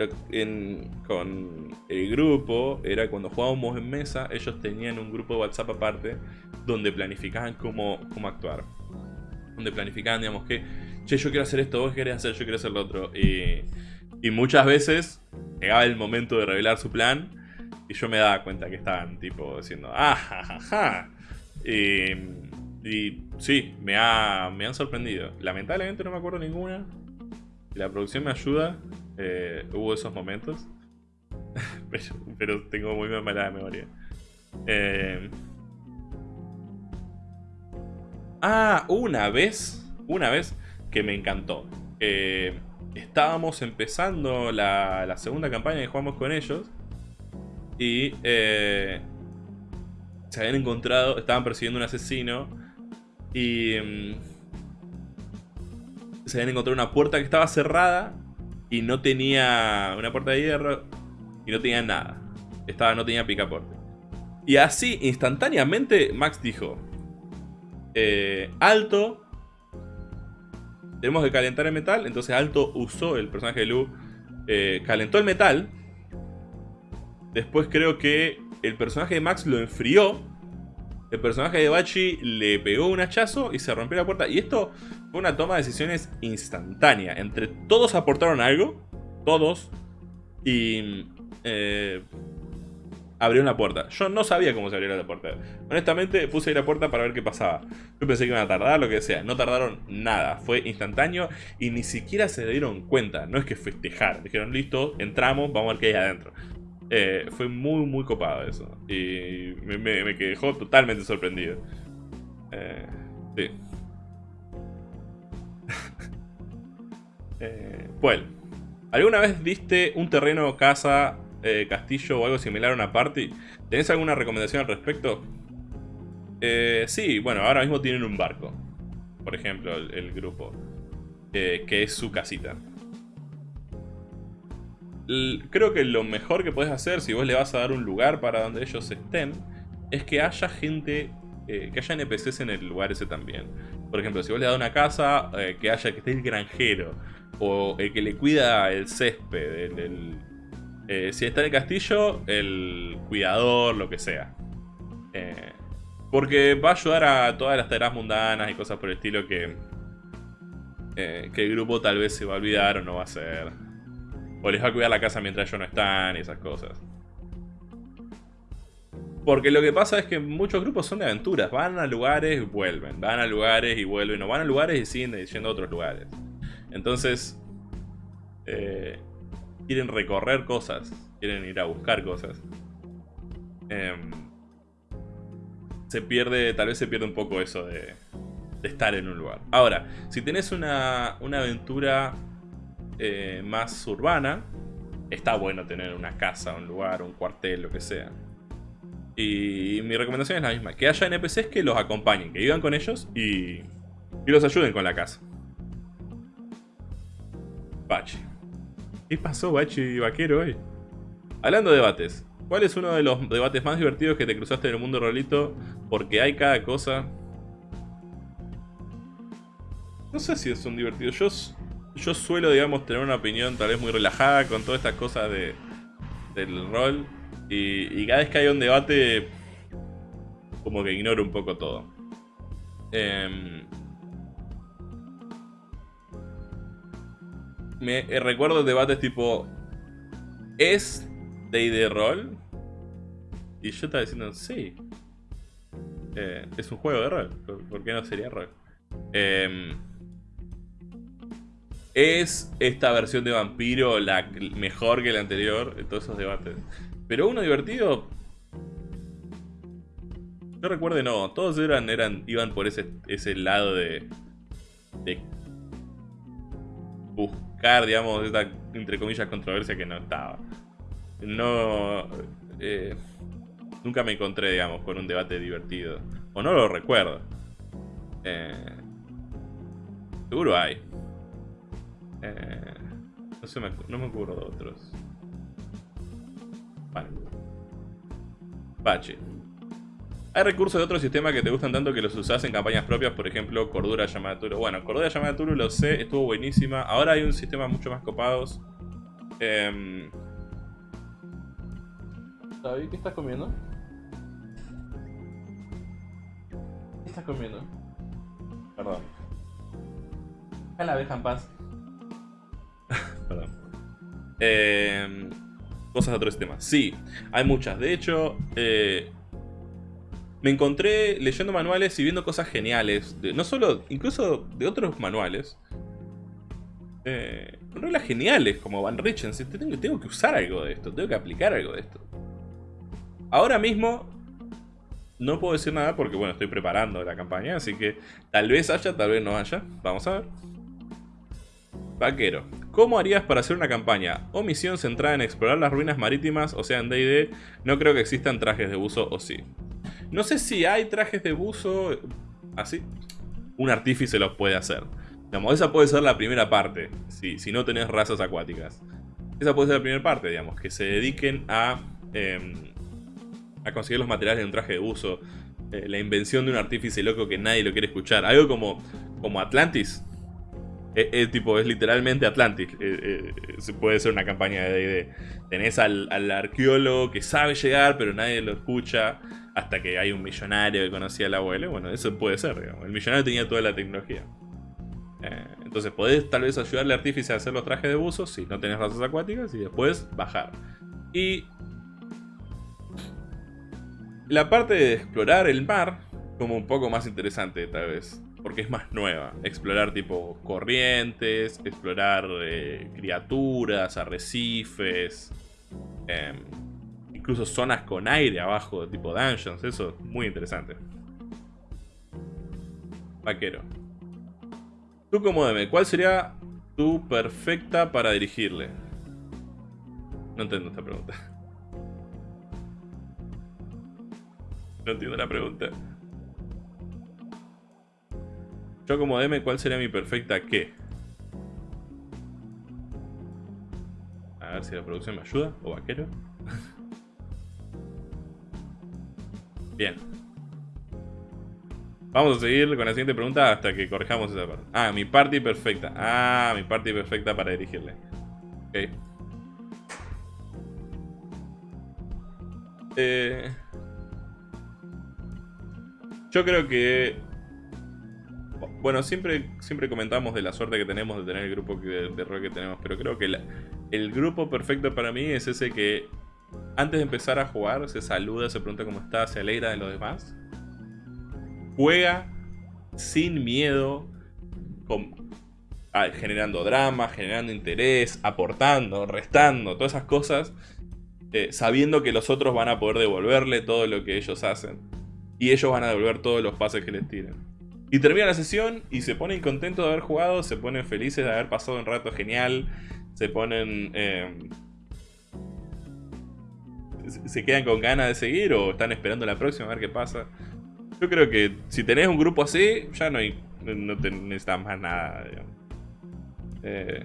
Speaker 1: con el grupo era cuando jugábamos en mesa, ellos tenían un grupo de WhatsApp aparte donde planificaban cómo, cómo actuar. Donde planificaban, digamos, que che, yo quiero hacer esto, vos querés hacer, yo quiero hacer lo otro. Y, muchas veces llegaba el momento de revelar su plan y yo me daba cuenta que estaban tipo diciendo, ah, ja, Y, y sí, me, ha, me han sorprendido. Lamentablemente no me acuerdo ninguna. La producción me ayuda. Eh, hubo esos momentos. <laughs> pero, tengo muy mala memoria. Eh, ah, una vez. Una vez que me encantó. Eh, estábamos empezando la, segunda campaña que jugamos con ellos. Y eh, se habían encontrado, estaban persiguiendo un asesino. Y mm, se habían encontrado una puerta que estaba cerrada. Y no tenía una puerta de hierro. Y no tenía nada. Estaba, no tenía picaporte. Y así, instantáneamente, Max dijo... Eh, alto, tenemos que calentar el metal. Entonces Alto usó, el personaje de Lu, eh, calentó el metal. Después creo que el personaje de Max lo enfrió. El personaje de Bachi le pegó un hachazo y se rompió la puerta. Y esto fue una toma de decisiones instantánea. Entre todos aportaron algo. Todos. Y... Eh, abrió la puerta. Yo no sabía cómo se abría la puerta. Honestamente, puse ahí la puerta para ver qué pasaba. Yo pensé que iban a tardar, lo que sea. No tardaron nada. Fue instantáneo y ni siquiera se dieron cuenta. No es que festejar. Dijeron, listo, entramos, vamos a ver qué hay adentro. Eh, fue muy, muy copado eso. Y me, me, dejó totalmente sorprendido. Eh, sí. <laughs> eh, ¿alguna vez viste un terreno casa eh, castillo o algo similar a una party. ¿Tenés alguna recomendación al respecto? Eh, sí, bueno, ahora mismo tienen un barco. Por ejemplo, el, grupo. que es su casita. Creo que lo mejor que puedes hacer si vos le vas a dar un lugar para donde ellos estén es que haya gente, eh, que haya NPCs en el lugar ese también. Por ejemplo, si vos le das una casa, que haya que esté el granjero o el que le cuida el césped, eh, si está en el castillo, el cuidador, lo que sea. Eh, porque va a ayudar a todas las tareas mundanas y cosas por el estilo que, eh, que el grupo tal vez se va a olvidar o no va a hacer. O les va a cuidar la casa mientras ellos no están y esas cosas. Porque lo que pasa es que muchos grupos son de aventuras. Van a lugares y vuelven. Van a lugares y vuelven. O van a lugares y siguen yendo a otros lugares. Entonces quieren recorrer cosas, quieren ir a buscar cosas. Em, se pierde, tal vez se pierde un poco eso de, estar en un lugar. Ahora, si tenés una, aventura eh, más urbana, está bueno tener una casa, un lugar, un cuartel, lo que sea. Y mi recomendación es la misma, que haya NPCs que los acompañen, que vivan con ellos y, y los ayuden con la casa. Bachi. ¿Qué pasó, Bachi Vaquero hoy? Hablando de debates, ¿cuál es uno de los debates más divertidos que te cruzaste en el mundo rolito? Porque hay cada cosa. No sé si es un divertido. Yo, yo suelo, digamos, tener una opinión tal vez muy relajada con todas estas cosas de, del rol. Y, cada vez que hay un debate, como que ignoro un poco todo. Eh, me eh, recuerdo debates tipo ¿Es de rol? Y yo estaba diciendo, sí. Eh, es un juego de rol. ¿Por qué no sería rol? Em, ¿Es esta versión de vampiro la mejor que la anterior? Todos esos debates. Pero uno divertido. Yo recuerdo no, todos eran, eran, iban por ese, ese lado de, de buscar, digamos, esta, entre comillas, controversia que no estaba. No... Eh, nunca me encontré, digamos, con un debate divertido. O no lo recuerdo. Eh, seguro hay. Eh, no, sé, no me acuerdo de otros. Vale. Bache. Hay recursos de otros sistemas que te gustan tanto que los usas en campañas propias, por ejemplo, Cordura Llamada Turu. Bueno, Cordura Llamada Turu lo sé, estuvo buenísima. Ahora hay un sistema mucho más copados. Eh... ¿qué estás comiendo? ¿Qué estás comiendo? Perdón. Deja la abeja en paz. <laughs> Perdón. Eh, cosas de otro sistema. Sí, hay muchas. De hecho, eh, me encontré leyendo manuales y viendo cosas geniales. no solo, incluso de otros manuales. Eh, reglas geniales como Van Richen. Tengo, tengo que usar algo de esto, tengo que aplicar algo de esto. Ahora mismo no puedo decir nada porque bueno, estoy preparando la campaña, así que tal vez haya, tal vez no haya. Vamos a ver. Vaquero. ¿Cómo harías para hacer una campaña o misión centrada en explorar las ruinas marítimas? O sea, en D&D no creo que existan trajes de buzo o sí. No sé si hay trajes de buzo así. Un artífice los puede hacer. Digamos, esa puede ser la primera parte, si, si no tenés razas acuáticas. Esa puede ser la primera parte, digamos, que se dediquen a, em, a conseguir los materiales de un traje de buzo. Eh, la invención de un artífice loco que nadie lo quiere escuchar. Algo como, como Atlantis. Es, eh, eh, tipo, es literalmente Atlantis. Se puede ser una campaña de D&D. Tenés al, al arqueólogo que sabe llegar, pero nadie lo escucha hasta que hay un millonario que conocía al abuelo. Bueno, eso puede ser, digamos. El millonario tenía toda la tecnología. Eh, entonces podés tal vez ayudarle al artífice a hacer los trajes de buzo si no tenés razas acuáticas y después bajar. Y la parte de explorar el mar como un poco más interesante tal vez. Porque es más nueva. Explorar tipo corrientes, explorar eh, criaturas, arrecifes. Eh, incluso zonas con aire abajo, tipo dungeons, eso es muy interesante. Vaquero. Tú como DM, ¿cuál sería tu perfecta para dirigirle? No entiendo esta pregunta. <laughs> No entiendo la pregunta. Yo como DM, ¿cuál sería mi perfecta qué? A ver si la producción me ayuda, o vaquero. <laughs> Bien. Vamos a seguir con la siguiente pregunta hasta que corrijamos esa parte. Ah, mi party perfecta. Ah, mi party perfecta para dirigirle. Ok. Eh, yo creo que... Bueno, siempre, siempre comentamos de la suerte que tenemos de tener el grupo de, de rol que tenemos, pero creo que el grupo perfecto para mí es ese que antes de empezar a jugar, se saluda, se pregunta cómo está, se alegra de los demás. Juega sin miedo, generando drama, generando interés, aportando, restando, todas esas cosas, eh, sabiendo que los otros van a poder devolverle todo lo que ellos hacen. Y ellos van a devolver todos los pases que les tiren. Y termina la sesión y se ponen contentos de haber jugado, se ponen felices de haber pasado un rato genial, se ponen... Eh, se quedan con ganas de seguir o están esperando la próxima a ver qué pasa. Yo creo que si tenés un grupo así, ya no, hay, no te necesitas más nada. Eh,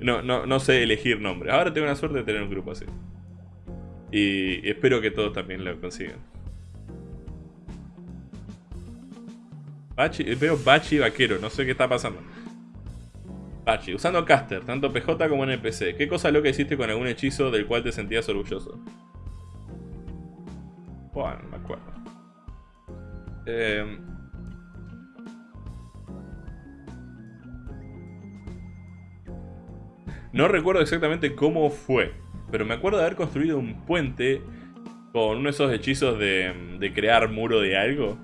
Speaker 1: no, no, no sé elegir nombre. Ahora tengo la suerte de tener un grupo así. Y espero que todos también lo consigan. Bachi, veo Bachi vaquero, no sé qué está pasando. Bachi, usando caster, tanto PJ como NPC. ¿Qué cosa loca hiciste con algún hechizo del cual te sentías orgulloso? Bueno, no me acuerdo. Eh... No recuerdo exactamente cómo fue, pero me acuerdo de haber construido un puente con uno de esos hechizos de, de crear muro de algo.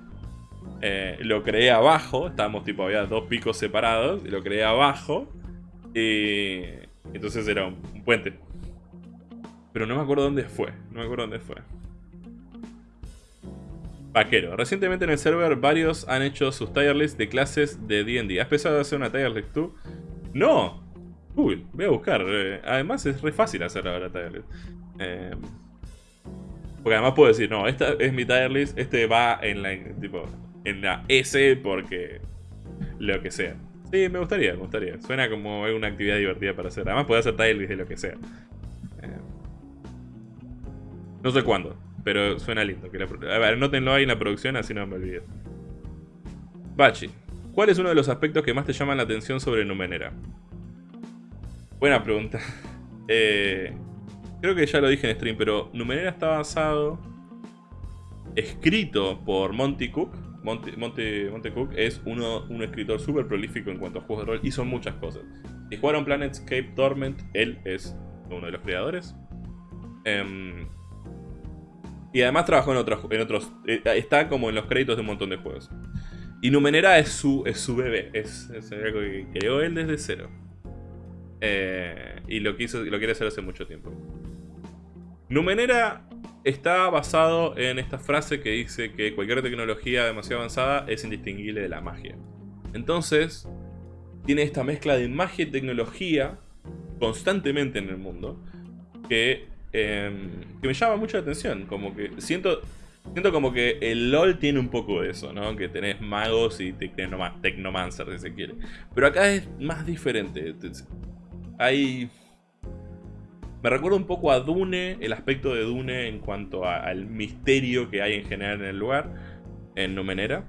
Speaker 1: Eh, lo creé abajo, estábamos tipo, había dos picos separados, y lo creé abajo. Y entonces era un, puente. Pero no me acuerdo dónde fue, no me acuerdo dónde fue. Vaquero. Recientemente en el server varios han hecho sus tier lists de clases de D&D. ¿Has pensado hacer una tier list tú? ¡No! Uy, voy a buscar. Eh, además es re fácil hacer ahora tier list. Eh, porque además puedo decir, no, esta es mi tier list, este va en la, tipo, en la S porque lo que sea. Sí, me gustaría, me gustaría. Suena como una actividad divertida para hacer. Además puede hacer tiles de lo que sea. Eh, no sé cuándo, pero suena lindo. Que a ver, notenlo ahí en la producción, así no me olvido. Bachi, ¿cuál es uno de los aspectos que más te llaman la atención sobre Numenera? Buena pregunta. <laughs> Eh, creo que ya lo dije en stream, pero Numenera está basado, escrito por Monty Cook, Monte, Monte, es uno, un escritor súper prolífico en cuanto a juegos de rol. Hizo muchas cosas. Si jugaron Planetscape Torment, él es uno de los creadores. Em, y además trabajó en otros, en otros eh, está como en los créditos de un montón de juegos. Y Numenera es su, es su bebé, es, algo que creó él desde cero. Eh, y lo, quiso, lo quiere hacer hace mucho tiempo. Numenera está basado en esta frase que dice que cualquier tecnología demasiado avanzada es indistinguible de la magia. Entonces, tiene esta mezcla de magia y tecnología constantemente en el mundo que, em, que me llama mucho la atención. Como que siento, siento como que el LOL tiene un poco de eso, ¿no? Que tenés magos y tecnomancers, si se quiere. Pero acá es más diferente. Hay me recuerda un poco a Dune, el aspecto de Dune en cuanto al misterio que hay en general en el lugar, en Numenera.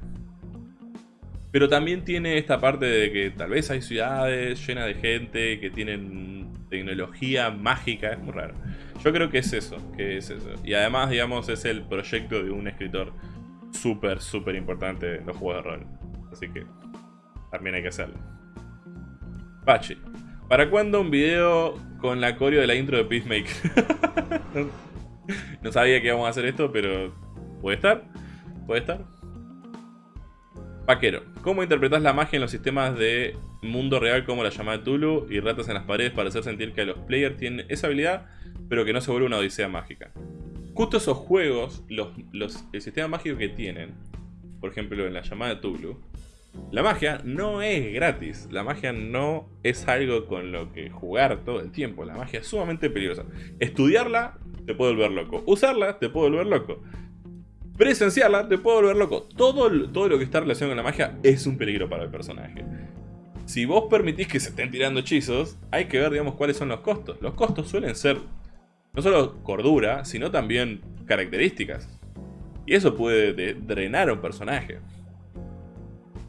Speaker 1: Pero también tiene esta parte de que tal vez hay ciudades llenas de gente que tienen tecnología mágica, es muy raro. Yo creo que es eso, que es eso. Y además, digamos, es el proyecto de un escritor súper, súper importante en los juegos de rol. Así que también hay que hacerlo. Pachi, ¿para cuándo un video con la coreo de la intro de Peacemaker. <laughs> no sabía que íbamos a hacer esto, pero puede estar. Puede estar. Vaquero. ¿Cómo interpretas la magia en los sistemas de mundo real como la llamada de Tulu y ratas en las paredes para hacer sentir que los players tienen esa habilidad, pero que no se vuelve una odisea mágica? Justo esos juegos, los, el sistema mágico que tienen, por ejemplo en la llamada de Tulu, la magia no es gratis, la magia no es algo con lo que jugar todo el tiempo, la magia es sumamente peligrosa. Estudiarla te puede volver loco, usarla te puede volver loco, presenciarla te puede volver loco. Todo, todo lo que está relacionado con la magia es un peligro para el personaje. Si vos permitís que se estén tirando hechizos, hay que ver, digamos, cuáles son los costos. Los costos suelen ser no solo cordura, sino también características. Y eso puede drenar a un personaje.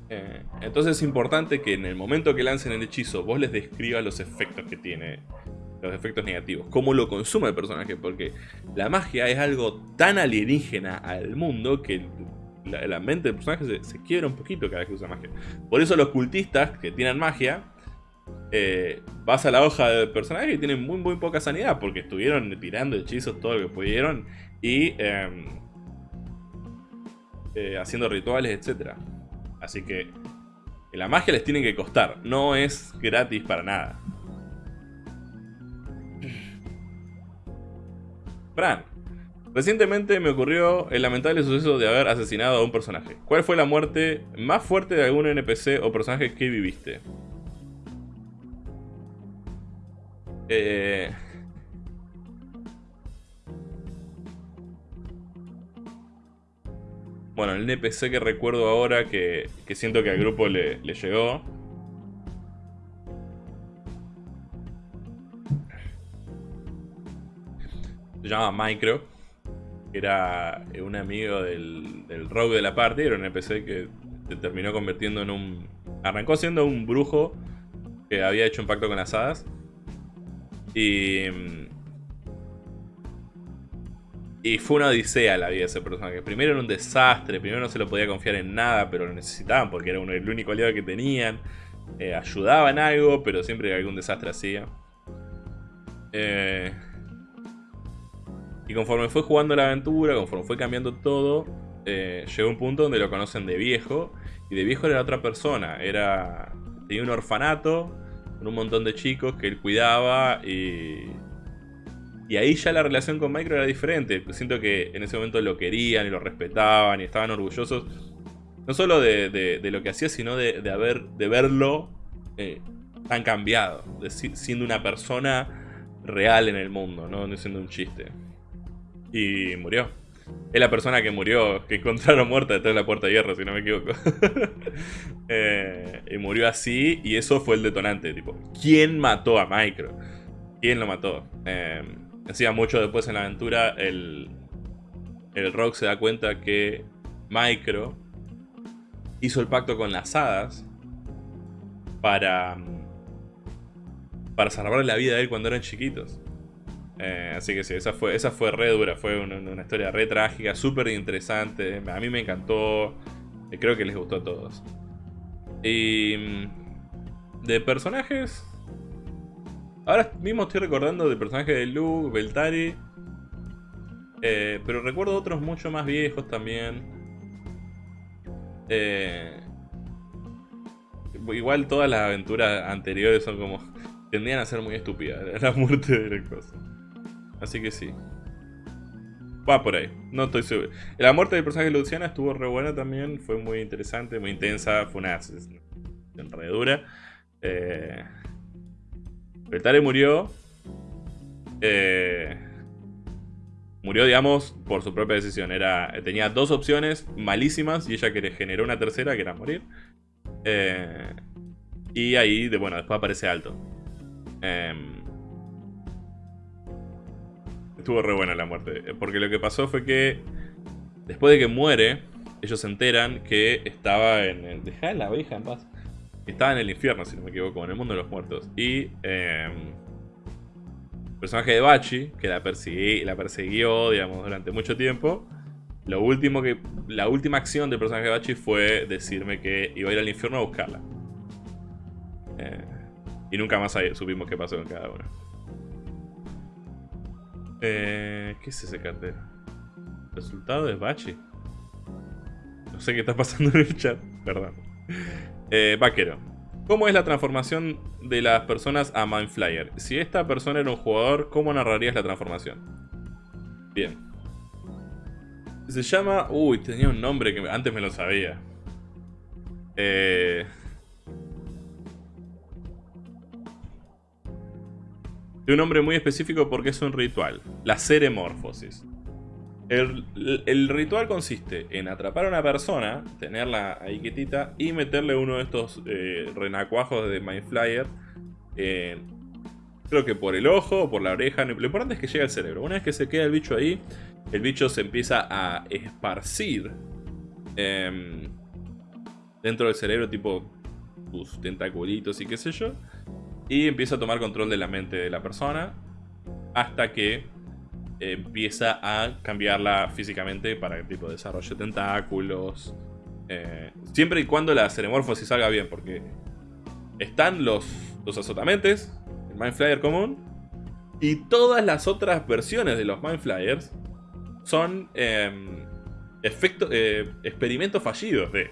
Speaker 1: Eh, entonces es importante que en el momento que lancen el hechizo vos les describas los efectos que tiene, los efectos negativos, cómo lo consume el personaje, porque la magia es algo tan alienígena al mundo que la, mente del personaje se, quiebra un poquito cada vez que usa magia. Por eso los cultistas que tienen magia, eh, vas a la hoja del personaje y tienen muy, muy poca sanidad, porque estuvieron tirando hechizos todo lo que pudieron y em, eh, haciendo rituales, etcétera. Así que la magia les tiene que costar, no es gratis para nada. Fran, recientemente me ocurrió el lamentable suceso de haber asesinado a un personaje. ¿Cuál fue la muerte más fuerte de algún NPC o personaje que viviste? Eh... Bueno, el NPC que recuerdo ahora que, siento que al grupo le, le llegó. Se llama Micro. Era un amigo del, del rogue de la parte. Era un NPC que se terminó convirtiendo en un... Arrancó siendo un brujo que había hecho un pacto con las hadas. Y... Y fue una odisea la vida de ese personaje. Primero era un desastre, primero no se lo podía confiar en nada, pero lo necesitaban porque era el único aliado que tenían. Eh, ayudaba en algo, pero siempre algún desastre hacía. Eh, y conforme fue jugando la aventura, conforme fue cambiando todo, eh, llegó un punto donde lo conocen de viejo. Y de viejo era otra persona. Era tenía un orfanato con un montón de chicos que él cuidaba y... Y ahí ya la relación con Micro era diferente. Siento que en ese momento lo querían y lo respetaban y estaban orgullosos. No solo de, lo que hacía, sino de, haber, de verlo eh, tan cambiado. siendo una persona real en el mundo, no siendo un chiste. Y murió. Es la persona que murió, que encontraron muerta detrás de la puerta de hierro, si no me equivoco. <laughs> Eh, y murió así, y eso fue el detonante, tipo, ¿quién mató a Micro? ¿Quién lo mató? Eh, decía mucho después en la aventura, el, el Rock se da cuenta que Micro hizo el pacto con las hadas para, para salvarle la vida a él cuando eran chiquitos. Eh, así que sí, esa fue, esa fue re dura, fue una, historia re trágica, súper interesante. A mí me encantó, y creo que les gustó a todos. Y mm, de personajes, ahora mismo estoy recordando de personajes de Luke, Beltari, eh, pero recuerdo otros mucho más viejos también. Eh, igual todas las aventuras anteriores son como... Tendían a ser muy estúpidas, <laughs> la muerte de la cosa. Así que sí. Va por ahí, no estoy seguro. La muerte del personaje de Luciana estuvo re buena también, fue muy interesante, muy intensa, fue una enredadura. Eh, Betare murió. Eh, murió, digamos, por su propia decisión. Era, tenía dos opciones malísimas y ella que le generó una tercera, que era morir. Eh, y ahí, de, bueno, después aparece Alto. Eh, estuvo re buena la muerte. Porque lo que pasó fue que después de que muere, ellos se enteran que estaba en el... Deja la abeja en paz. Estaba en el infierno, si no me equivoco, en el mundo de los muertos. Y... Eh, el personaje de Bachi, que la, la persiguió, digamos, durante mucho tiempo. Lo último que, la última acción del personaje de Bachi fue decirme que iba a ir al infierno a buscarla. Eh, y nunca más supimos qué pasó con cada uno. Eh, ¿Qué es ese cartel? Resultado de Bachi. No sé qué está pasando en el chat, perdón. Eh, vaquero. ¿Cómo es la transformación de las personas a Mindflyer? Si esta persona era un jugador, ¿cómo narrarías la transformación? Bien. Se llama... Uy, tenía un nombre que antes me lo sabía. Eh... de un nombre muy específico porque es un ritual, la ceremorfosis. El, ritual consiste en atrapar a una persona, tenerla ahí quietita y meterle uno de estos eh, renacuajos de Mindflyer. Eh, creo que por el ojo o por la oreja. Lo importante es que llegue al cerebro. Una vez que se queda el bicho ahí, el bicho se empieza a esparcir em, dentro del cerebro, tipo sus tentaculitos y qué sé yo. Y empieza a tomar control de la mente de la persona hasta que empieza a cambiarla físicamente para el tipo de desarrollo de tentáculos. Eh, siempre y cuando la ceremorfosis salga bien, porque están los, los azotamentes, el Mind Flyer común, y todas las otras versiones de los Mind Flyers son em, eh, experimentos fallidos de,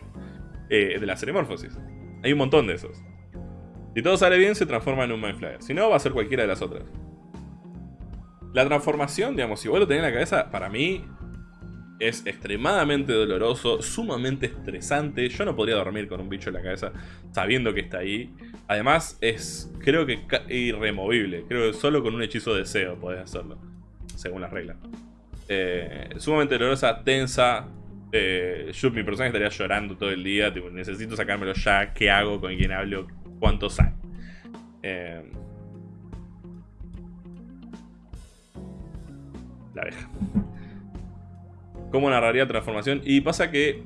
Speaker 1: eh, de la ceremorfosis. Hay un montón de esos. Si todo sale bien, se transforma en un Mind Flyer. Si no, va a ser cualquiera de las otras. La transformación, digamos, si vos lo tenés en la cabeza, para mí es extremadamente doloroso, sumamente estresante. Yo no podría dormir con un bicho en la cabeza sabiendo que está ahí. Además, es creo que irremovible. Creo que solo con un hechizo de deseo podés hacerlo, según las reglas. Eh, sumamente dolorosa, tensa, Eh, yo, mi personaje estaría llorando todo el día. Necesito sacármelo ya. ¿Qué hago? ¿Con quién hablo? ¿Cuánto sale? Eh, la abeja. ¿Cómo narraría transformación? Y pasa que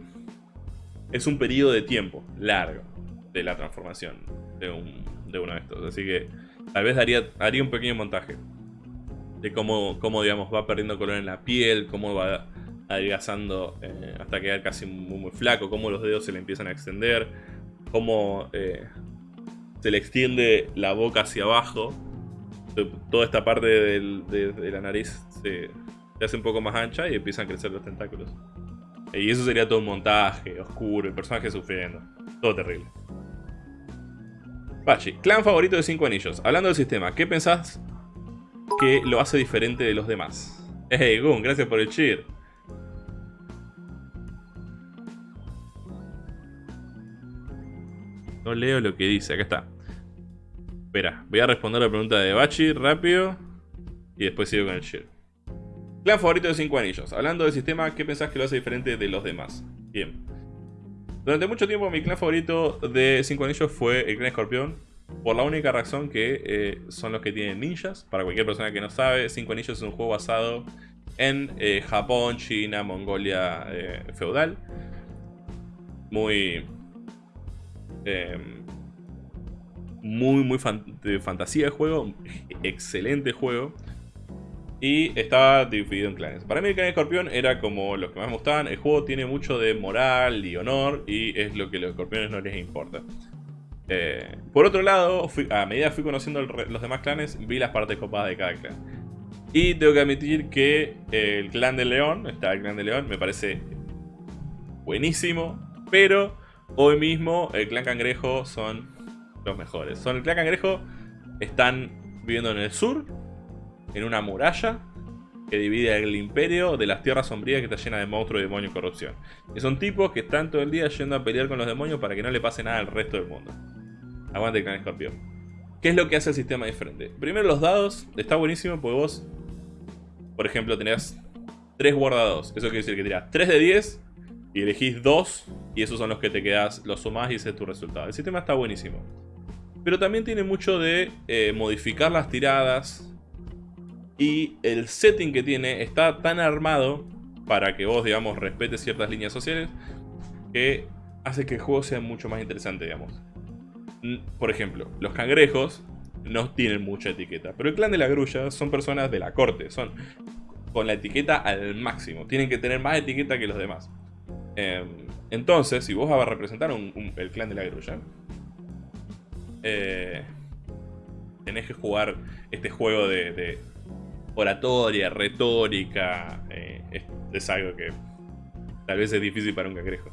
Speaker 1: es un periodo de tiempo largo de la transformación de, uno de estos. Así que tal vez haría, haría un pequeño montaje de cómo, cómo, digamos, va perdiendo color en la piel, cómo va adelgazando eh, hasta quedar casi muy, flaco, cómo los dedos se le empiezan a extender, cómo eh, se le extiende la boca hacia abajo, toda esta parte de, la nariz se, se hace un poco más ancha y empiezan a crecer los tentáculos. Y eso sería todo un montaje, oscuro, el personaje sufriendo. Todo terrible. Bachi, clan favorito de 5 anillos. Hablando del sistema, ¿qué pensás que lo hace diferente de los demás? Hey, Gun, gracias por el cheer. No leo lo que dice, acá está. Espera, voy a responder la pregunta de Bachi rápido. Y después sigo con el cheer. Clan favorito de 5 anillos. Hablando del sistema, ¿qué pensás que lo hace diferente de los demás? Bien. Durante mucho tiempo mi clan favorito de 5 anillos fue el clan escorpión. Por la única razón que eh, son los que tienen ninjas. Para cualquier persona que no sabe, 5 anillos es un juego basado en eh, Japón, China, Mongolia eh, feudal. Muy... Em, muy, muy fantasía de juego. Excelente juego. Y estaba dividido en clanes. Para mí el clan escorpión era como los que más me gustaban. El juego tiene mucho de moral y honor y es lo que a los escorpiones no les importa. Eh, por otro lado, a medida que fui conociendo los demás clanes, vi las partes copadas de cada clan. Y tengo que admitir que el clan de león, está el clan de león, me parece buenísimo. Pero hoy mismo el clan cangrejo son los mejores. Son el clan cangrejo, están viviendo en el sur en una muralla que divide el imperio de las tierras sombrías que está llena de monstruos, demonios y corrupción. Y son tipos que están todo el día yendo a pelear con los demonios para que no le pase nada al resto del mundo. Aguante el clan escorpión. ¿Qué es lo que hace el sistema diferente? Primero los dados, está buenísimo porque vos, por ejemplo, tenés 3 guardados. Eso quiere decir que tirás 3 de 10 y elegís 2 y esos son los que te quedás, los sumás y ese es tu resultado. El sistema está buenísimo. Pero también tiene mucho de eh, modificar las tiradas, y el setting que tiene está tan armado para que vos, digamos, respetes ciertas líneas sociales que hace que el juego sea mucho más interesante, digamos. Por ejemplo, los cangrejos no tienen mucha etiqueta, pero el clan de la grulla son personas de la corte, son con la etiqueta al máximo, tienen que tener más etiqueta que los demás. Em, entonces, si vos vas a representar el clan de la grulla, eh, tenés que jugar este juego de oratoria, retórica, eh, es, algo que tal vez es difícil para un cangrejo.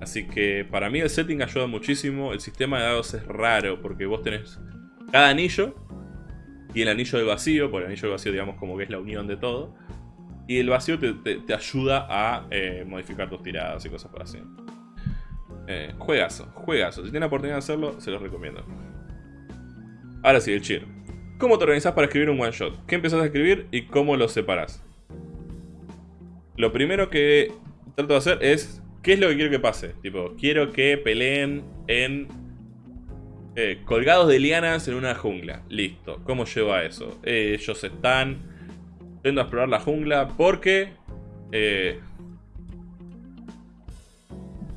Speaker 1: Así que para mí el setting ayuda muchísimo, el sistema de dados es raro porque vos tenés cada anillo y el anillo del vacío, porque el anillo del vacío digamos como que es la unión de todo, y el vacío te, ayuda a eh, modificar tus tiradas y cosas por así. Eh, juegazo. Si tienen la oportunidad de hacerlo, se los recomiendo. Ahora sí, el cheer. ¿Cómo te organizas para escribir un one shot? ¿Qué empezás a escribir y cómo los separas? Lo primero que trato de hacer es ¿Qué es lo que quiero que pase? Tipo, quiero que peleen en... Eh, colgados de lianas en una jungla. Listo. ¿Cómo llevo a eso? ellos están yendo a explorar la jungla porque... Eh,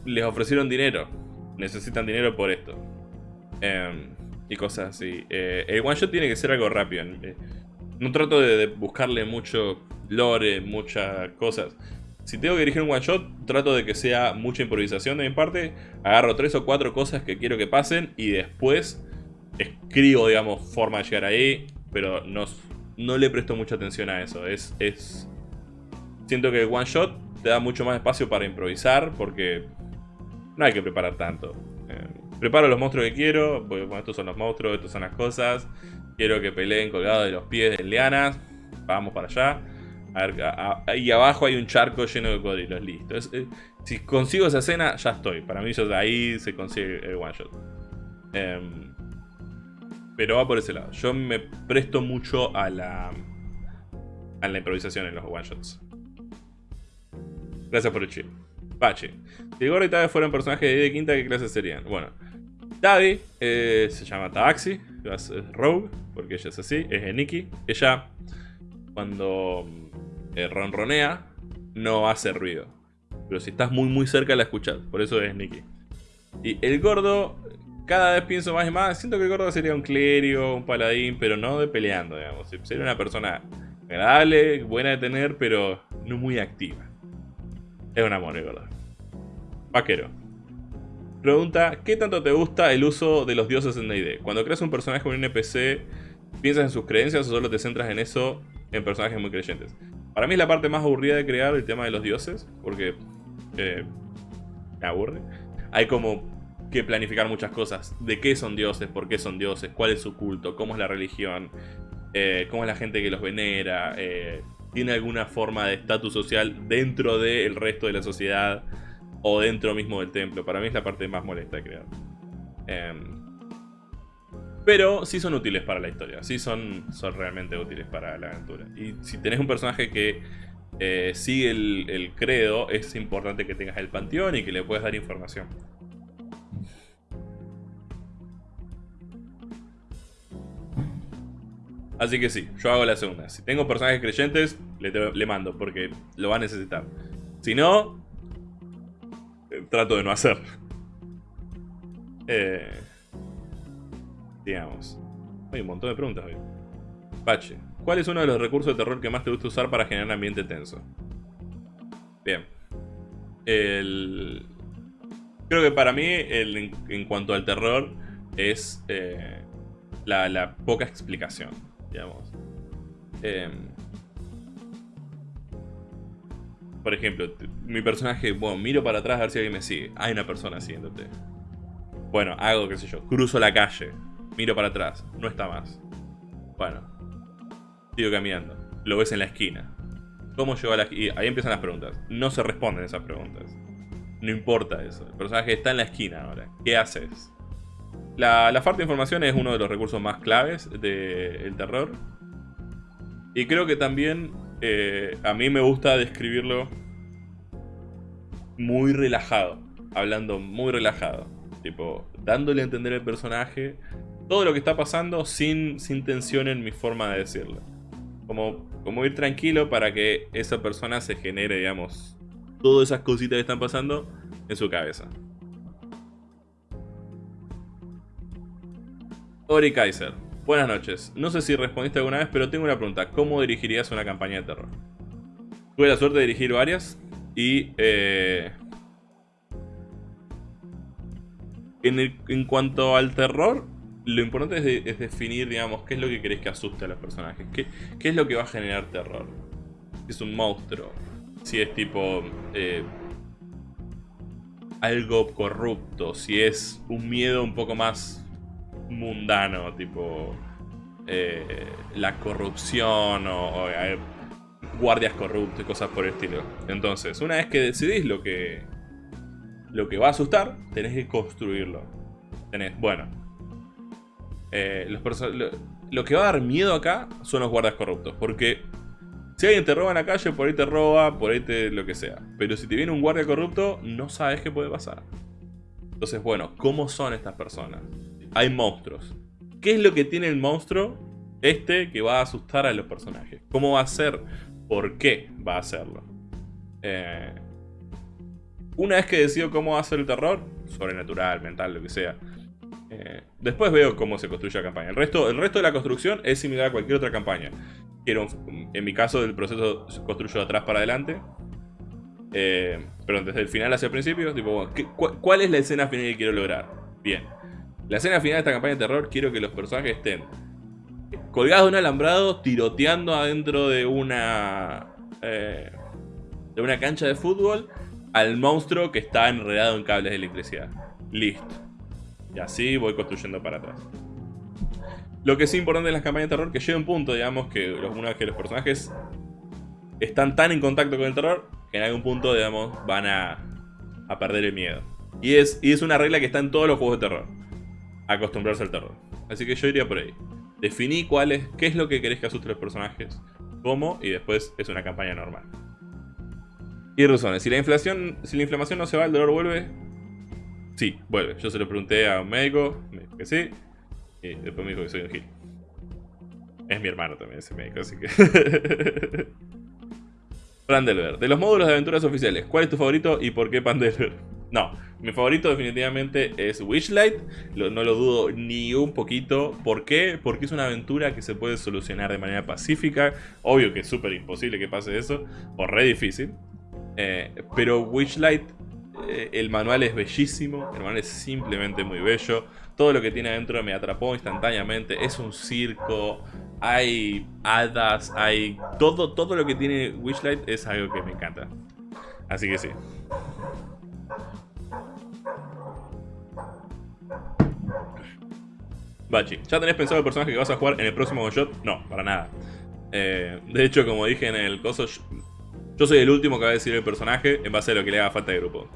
Speaker 1: les ofrecieron dinero. Necesitan dinero por esto. Eh, y cosas así. Eh, el one shot tiene que ser algo rápido. Eh, no trato de, buscarle mucho lore, muchas cosas. Si tengo que dirigir un one shot, trato de que sea mucha improvisación de mi parte. Agarro tres o cuatro cosas que quiero que pasen y después escribo, digamos, forma de llegar ahí. Pero no, no le presto mucha atención a eso. Es, es... Siento que el one shot te da mucho más espacio para improvisar porque no hay que preparar tanto. Preparo los monstruos que quiero. Bueno, estos son los monstruos, estas son las cosas. Quiero que peleen colgados de los pies de lianas. Vamos para allá. A ver, ahí abajo hay un charco lleno de cocodrilos. Listo. Eh, si consigo esa escena, ya estoy. Para mí, ahí se consigue el one shot. Em, pero va por ese lado. Yo me presto mucho a la, a la improvisación en los one shots. Gracias por el chill. Pache. Si el gordo y Tabi fueran personajes de quinta, ¿qué clase serían? Bueno, Tabi eh, se llama Tabaxi, es Rogue, porque ella es así, es Nikki. Ella, cuando eh, ronronea, no hace ruido. Pero si estás muy muy cerca la escuchas, por eso es Nikki. Y el gordo, cada vez pienso más y más, siento que el gordo sería un clérigo, un paladín, pero no de peleando, digamos. Sería una persona agradable, buena de tener, pero no muy activa. Es un amor, el gordo. Vaquero. Pregunta, ¿qué tanto te gusta el uso de los dioses en D&D? Cuando creas un personaje con un NPC, ¿piensas en sus creencias o solo te centras en eso en personajes muy creyentes? Para mí es la parte más aburrida de crear el tema de los dioses, porque eh, me aburre. Hay como que planificar muchas cosas. De qué son dioses, por qué son dioses, cuál es su culto, cómo es la religión, eh, cómo es la gente que los venera, eh, tiene alguna forma de estatus social dentro del resto de la sociedad o dentro mismo del templo. Para mí es la parte más molesta de crear. Em, pero sí son útiles para la historia, sí son, son realmente útiles para la aventura. Y si tenés un personaje que eh, sigue el, credo, es importante que tengas el panteón y que le puedas dar información. Así que sí, yo hago la segunda. Si tengo personajes creyentes, le, mando, porque lo va a necesitar. Si no, trato de no hacer. Eh, digamos. Hay un montón de preguntas hoy. Pache. ¿Cuál es uno de los recursos de terror que más te gusta usar para generar ambiente tenso? Bien. El... Creo que para mí, el, en, cuanto al terror, es eh, la, poca explicación, digamos. Em, por ejemplo, mi personaje, bueno, miro para atrás a ver si alguien me sigue. Hay una persona siguiéndote. Bueno, hago, qué sé yo, cruzo la calle, miro para atrás, no está más. Bueno, sigo caminando, lo ves en la esquina. ¿Cómo llegó a la esquina? Ahí empiezan las preguntas. No se responden esas preguntas. No importa eso. El personaje está en la esquina ahora. ¿Qué haces? La, falta de información es uno de los recursos más claves del terror. Y creo que también eh, a mí me gusta describirlo muy relajado. Hablando muy relajado. Tipo, dándole a entender al personaje todo lo que está pasando sin, sin tensión en mi forma de decirlo. Como, como ir tranquilo para que esa persona se genere, digamos, todas esas cositas que están pasando en su cabeza. Ori Kaiser. Buenas noches. No sé si respondiste alguna vez, pero tengo una pregunta. ¿Cómo dirigirías una campaña de terror? Tuve la suerte de dirigir varias y... Eh, en, cuanto al terror, lo importante es, definir, digamos, qué es lo que querés que asuste a los personajes. Qué, qué es lo que va a generar terror. Si es un monstruo. Si es tipo... Eh, algo corrupto. Si es un miedo un poco más mundano, tipo... Eh, la corrupción o, eh, guardias corruptos y cosas por el estilo. Entonces, una vez que decidís lo que, lo que va a asustar, tenés que construirlo. Tenés, bueno, eh, lo, que va a dar miedo acá son los guardias corruptos. Porque si alguien te roba en la calle, por ahí te roba, por ahí te lo que sea. Pero si te viene un guardia corrupto, no sabes qué puede pasar. Entonces, bueno, ¿cómo son estas personas? Hay monstruos. ¿Qué es lo que tiene el monstruo este que va a asustar a los personajes? ¿Cómo va a ser? ¿Por qué va a hacerlo? Eh, una vez que decido cómo va a ser el terror, sobrenatural, mental, lo que sea, eh, después veo cómo se construye la campaña. El resto, el resto de la construcción es similar a cualquier otra campaña. Quiero, en mi caso, el proceso se construye de atrás para adelante. Eh, pero desde el final hacia el principio, tipo, ¿cuál es la escena final que quiero lograr? Bien. La escena final de esta campaña de terror, quiero que los personajes estén colgados de un alambrado, tiroteando adentro de una... Eh, de una cancha de fútbol al monstruo que está enredado en cables de electricidad. Listo. Y así voy construyendo para atrás. Lo que es importante en las campañas de terror que llega un punto, digamos, que los, que los personajes están tan en contacto con el terror que en algún punto, digamos, van a, a perder el miedo. Y es, y es una regla que está en todos los juegos de terror. Acostumbrarse al terror. Así que yo iría por ahí. Definí cuál es, qué es lo que querés que asuste los personajes, cómo, y después es una campaña normal. Y Rusones, si la inflación, si la inflamación no se va, el dolor vuelve. Sí, vuelve. Yo se lo pregunté a un médico, me dijo que sí. Y después me dijo que soy un gil. Es mi hermano también ese médico, así que... <laughs> Pandelver. De los módulos de aventuras oficiales, ¿cuál es tu favorito y por qué Pandelver? No, mi favorito definitivamente es Wishlight, no lo dudo ni un poquito. ¿Por qué? Porque es una aventura que se puede solucionar de manera pacífica. Obvio que es súper imposible que pase eso, o re difícil. Eh, pero Wishlight, eh, el manual es bellísimo, el manual es simplemente muy bello. Todo lo que tiene adentro me atrapó instantáneamente. Es un circo, hay hadas, hay... Todo, todo lo que tiene Wishlight es algo que me encanta. Así que sí. Bachi, ¿ya tenés pensado el personaje que vas a jugar en el próximo shot? No, para nada. Eh, de hecho, como dije en el coso, yo soy el último que va a decir el personaje en base a lo que le haga falta de grupo.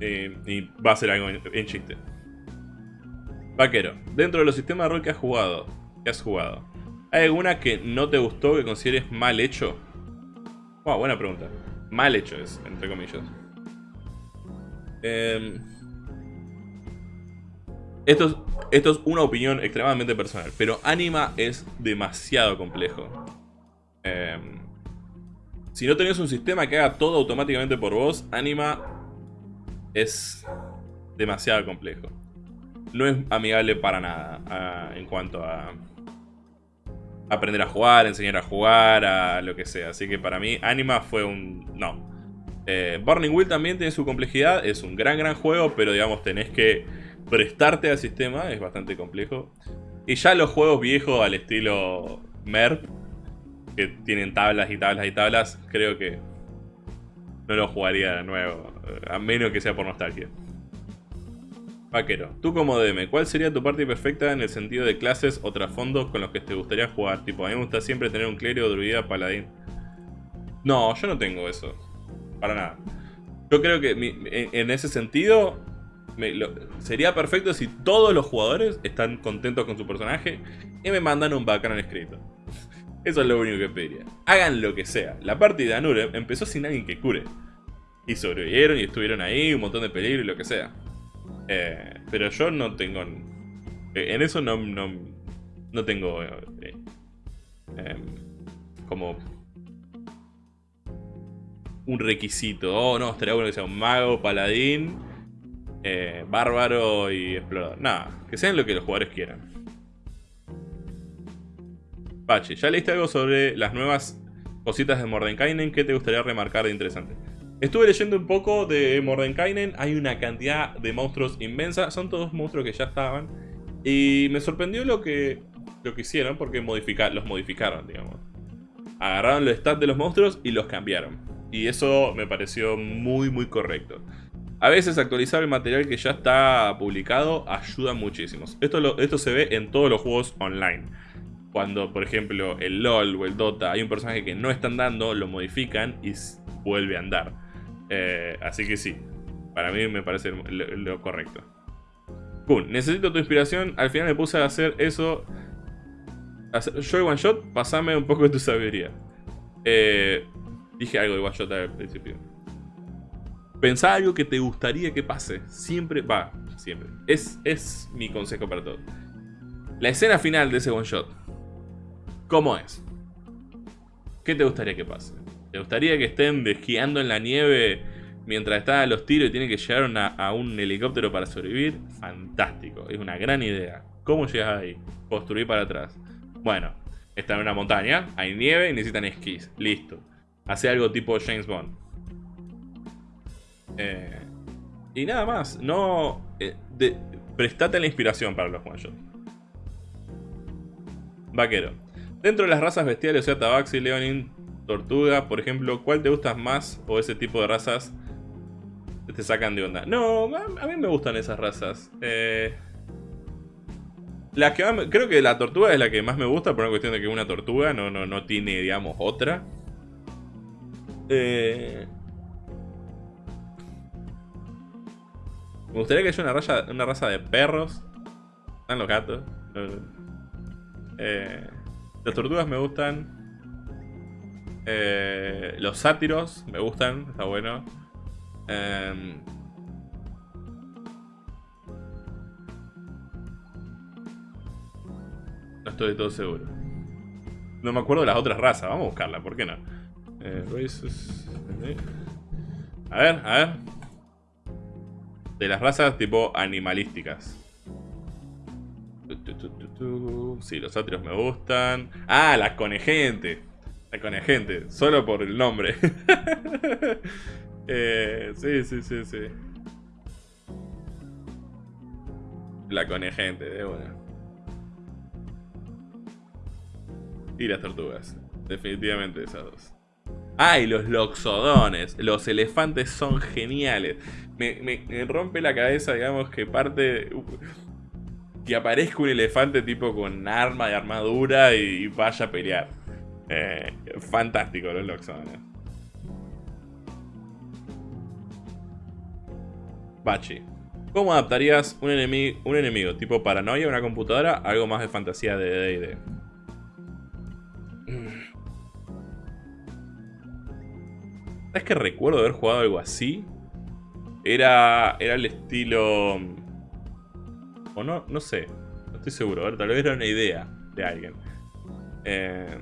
Speaker 1: y va a ser algo en, chiste. Vaquero, dentro de los sistemas de rol que has jugado, que has jugado, ¿hay alguna que no te gustó que consideres mal hecho? Wow, buena pregunta. Mal hecho es, entre comillas. Eh, esto es, una opinión extremadamente personal, pero Anima es demasiado complejo. Em, si no tenés un sistema que haga todo automáticamente por vos, Anima es demasiado complejo. No es amigable para nada en cuanto a aprender a jugar, enseñar a jugar, a lo que sea. Así que para mí Anima fue un... no. Eh, Burning Wheel también tiene su complejidad, es un gran gran juego, pero digamos tenés que prestarte al sistema es bastante complejo. Y ya los juegos viejos al estilo MERP, que tienen tablas y tablas y tablas, creo que no lo jugaría de nuevo, a menos que sea por nostalgia. Vaquero, tú como DM, ¿cuál sería tu parte perfecta en el sentido de clases o trasfondos con los que te gustaría jugar? Tipo, a mí me gusta siempre tener un clérigo, druida, paladín. No, yo no tengo eso. Para nada. Yo creo que en ese sentido, sería perfecto si todos los jugadores están contentos con su personaje y me mandan un bacán escrito. <laughs> Eso es lo único que pediría. Hagan lo que sea. La partida de Anure empezó sin alguien que cure. Y sobrevivieron y estuvieron ahí, un montón de peligro y lo que sea. Eh, pero yo no tengo... Eh, en eso no, no, no tengo... Eh, em, como... Un requisito. Oh, no, estaría bueno que sea un mago, paladín eh, bárbaro y explorador. Nada, que sean lo que los jugadores quieran. Pachi, ¿ya leíste algo sobre las nuevas cositas de Mordenkainen? ¿Qué te gustaría remarcar de interesante? Estuve leyendo un poco de Mordenkainen, hay una cantidad de monstruos inmensa, son todos monstruos que ya estaban. Y me sorprendió lo que, lo que hicieron porque los modificaron, digamos. Agarraron los stats de los monstruos y los cambiaron. Y eso me pareció muy muy correcto. A veces actualizar el material que ya está publicado ayuda muchísimo. Esto, esto se ve en todos los juegos online. Cuando, por ejemplo, el LoL o el Dota hay un personaje que no está andando, lo modifican y vuelve a andar. Eh, así que sí, para mí me parece lo, correcto. Kun, necesito tu inspiración. Al final me puse a hacer eso. Hacer, yo one shot, pasame un poco de tu sabiduría. Eh, dije algo de one shot al principio. Pensá algo que te gustaría que pase. Siempre, va, siempre. Es, es mi consejo para todo. La escena final de ese one shot. ¿Cómo es? ¿Qué te gustaría que pase? ¿Te gustaría que estén desquiando en la nieve mientras están a los tiros y tienen que llegar a un helicóptero para sobrevivir? Fantástico, es una gran idea. ¿Cómo llegas ahí? Construir para atrás. Bueno, están en una montaña, hay nieve y necesitan esquís. Listo. Hace algo tipo James Bond. Eh, y nada más, no... Eh, prestate la inspiración para los one Vaquero. Dentro de las razas bestiales, o sea, Tabaxi, Leonin, Tortuga, por ejemplo, ¿cuál te gusta más o ese tipo de razas te sacan de onda? No, a mí me gustan esas razas. Eh, la que creo que la tortuga es la que más me gusta por una cuestión de que una tortuga no, no, no tiene, digamos, otra. Eh, Me gustaría que haya una, una raza de perros. Están los gatos. Eh, las tortugas me gustan. Eh, los sátiros me gustan, está bueno. Em, no estoy todo seguro. No me acuerdo de las otras razas, vamos a buscarla, ¿por qué no? Eh, a ver, a ver. De las razas tipo animalísticas. Sí, los sátiros me gustan. Ah, la conejente. La conejente, solo por el nombre. <laughs> eh, sí, sí, sí, sí. La conejente, de una. Y las tortugas. Definitivamente esas dos. Ah, y los loxodones. Los elefantes son geniales. Me, me rompe la cabeza, digamos, que parte que aparezca un elefante tipo con arma de armadura y, vaya a pelear. Eh, fantástico los Loxones. Bachi. ¿Cómo adaptarías un enemigo, un enemigo tipo paranoia a una computadora algo más de fantasía de D&D? ¿Sabes que recuerdo haber jugado algo así? Era, era el estilo... O no, no sé. No estoy seguro. A ver, tal vez era una idea de alguien. Eh,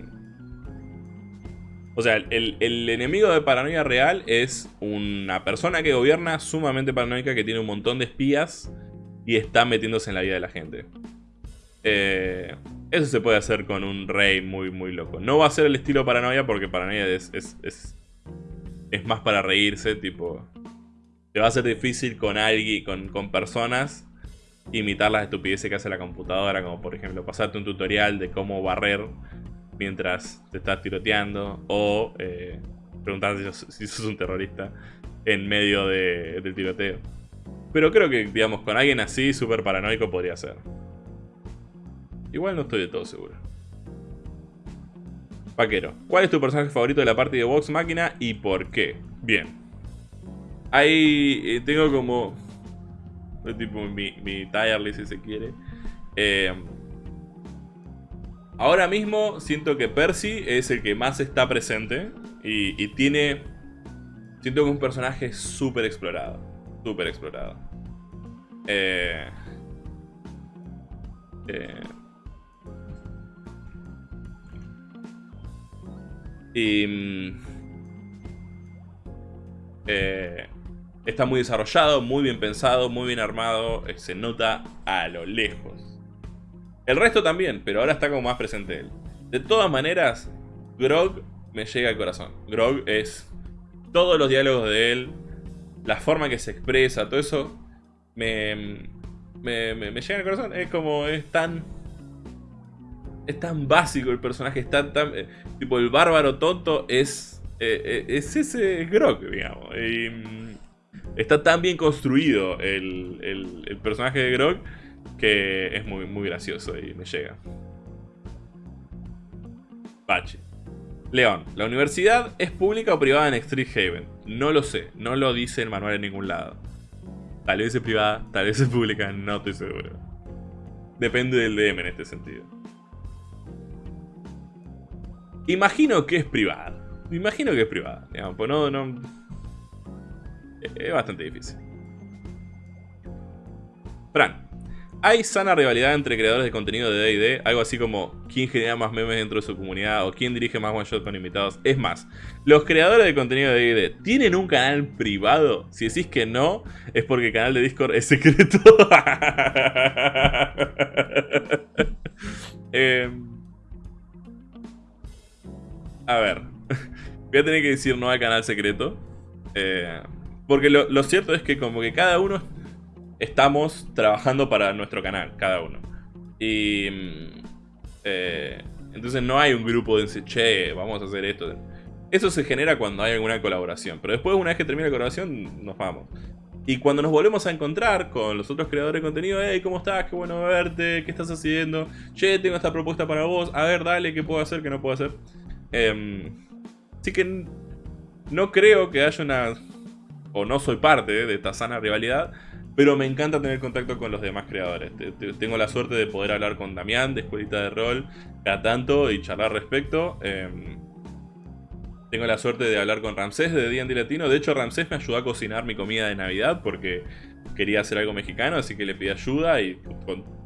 Speaker 1: o sea, el, enemigo de paranoia real es una persona que gobierna sumamente paranoica que tiene un montón de espías y está metiéndose en la vida de la gente. Eh, eso se puede hacer con un rey muy, muy loco. No va a ser el estilo paranoia porque paranoia es, es más para reírse, tipo... Te va a ser difícil con alguien, con, con personas imitar las estupideces que hace la computadora, como por ejemplo pasarte un tutorial de cómo barrer mientras te estás tiroteando o eh, si sos, un terrorista en medio del tiroteo. Pero creo que, digamos, con alguien así, súper paranoico, podría ser. Igual no estoy de todo seguro. Vaquero, ¿cuál es tu personaje favorito de la parte de Vox Máquina y por qué? Bien. Ahí eh, tengo como tipo mi, mi si se quiere. Eh, ahora mismo siento que Percy es el que más está presente y, tiene... Siento que es un personaje súper explorado. Súper explorado. Eh, eh, y... Mm, eh, Está muy desarrollado, muy bien pensado, muy bien armado. Eh, se nota a lo lejos. El resto también, pero ahora está como más presente él. De todas maneras, Grog me llega al corazón. Grog es todos los diálogos de él, la forma que se expresa, todo eso me, me, llega al corazón. Es como, es tan... Es tan básico el personaje, es tan... eh, tipo, el bárbaro tonto es... Eh, es ese Grog, digamos. Mm, Está tan bien construido el, personaje de Grog que es muy, muy gracioso y me llega. Bache. León, ¿la universidad es pública o privada en Street Haven? No lo sé, no lo dice el manual en ningún lado. Tal vez es privada, tal vez es pública, no estoy seguro. Depende del DM en este sentido. Imagino que es privada. Imagino que es privada. Digamos, pues no, no, es bastante difícil. Fran. ¿Hay sana rivalidad entre creadores de contenido de D&D? Algo así como quién genera más memes dentro de su comunidad o quién dirige más one shot con invitados. Es más, los creadores de contenido de D&D ¿tienen un canal privado? Si decís que no, es porque el canal de Discord es secreto. <laughs> Em, a ver. <laughs> Voy a tener que decir no al canal secreto. Eh, porque lo, cierto es que como que cada uno estamos trabajando para nuestro canal, cada uno. Y... Mm, eh, entonces no hay un grupo de che, vamos a hacer esto. Eso se genera cuando hay alguna colaboración. Pero después, una vez que termina la colaboración, nos vamos. Y cuando nos volvemos a encontrar con los otros creadores de contenido, hey, ¿cómo estás? Qué bueno verte, ¿qué estás haciendo? Che, tengo esta propuesta para vos, a ver, dale, ¿qué puedo hacer, qué no puedo hacer? Así que no creo que haya una o no soy parte de esta sana rivalidad, pero me encanta tener contacto con los demás creadores. Tengo la suerte de poder hablar con Damián de Escuelita de Rol cada tanto y charlar respecto. Em, Tengo la suerte de hablar con Ramsés de D&D Latino. De hecho, Ramsés me ayudó a cocinar mi comida de Navidad porque quería hacer algo mexicano, así que le pedí ayuda y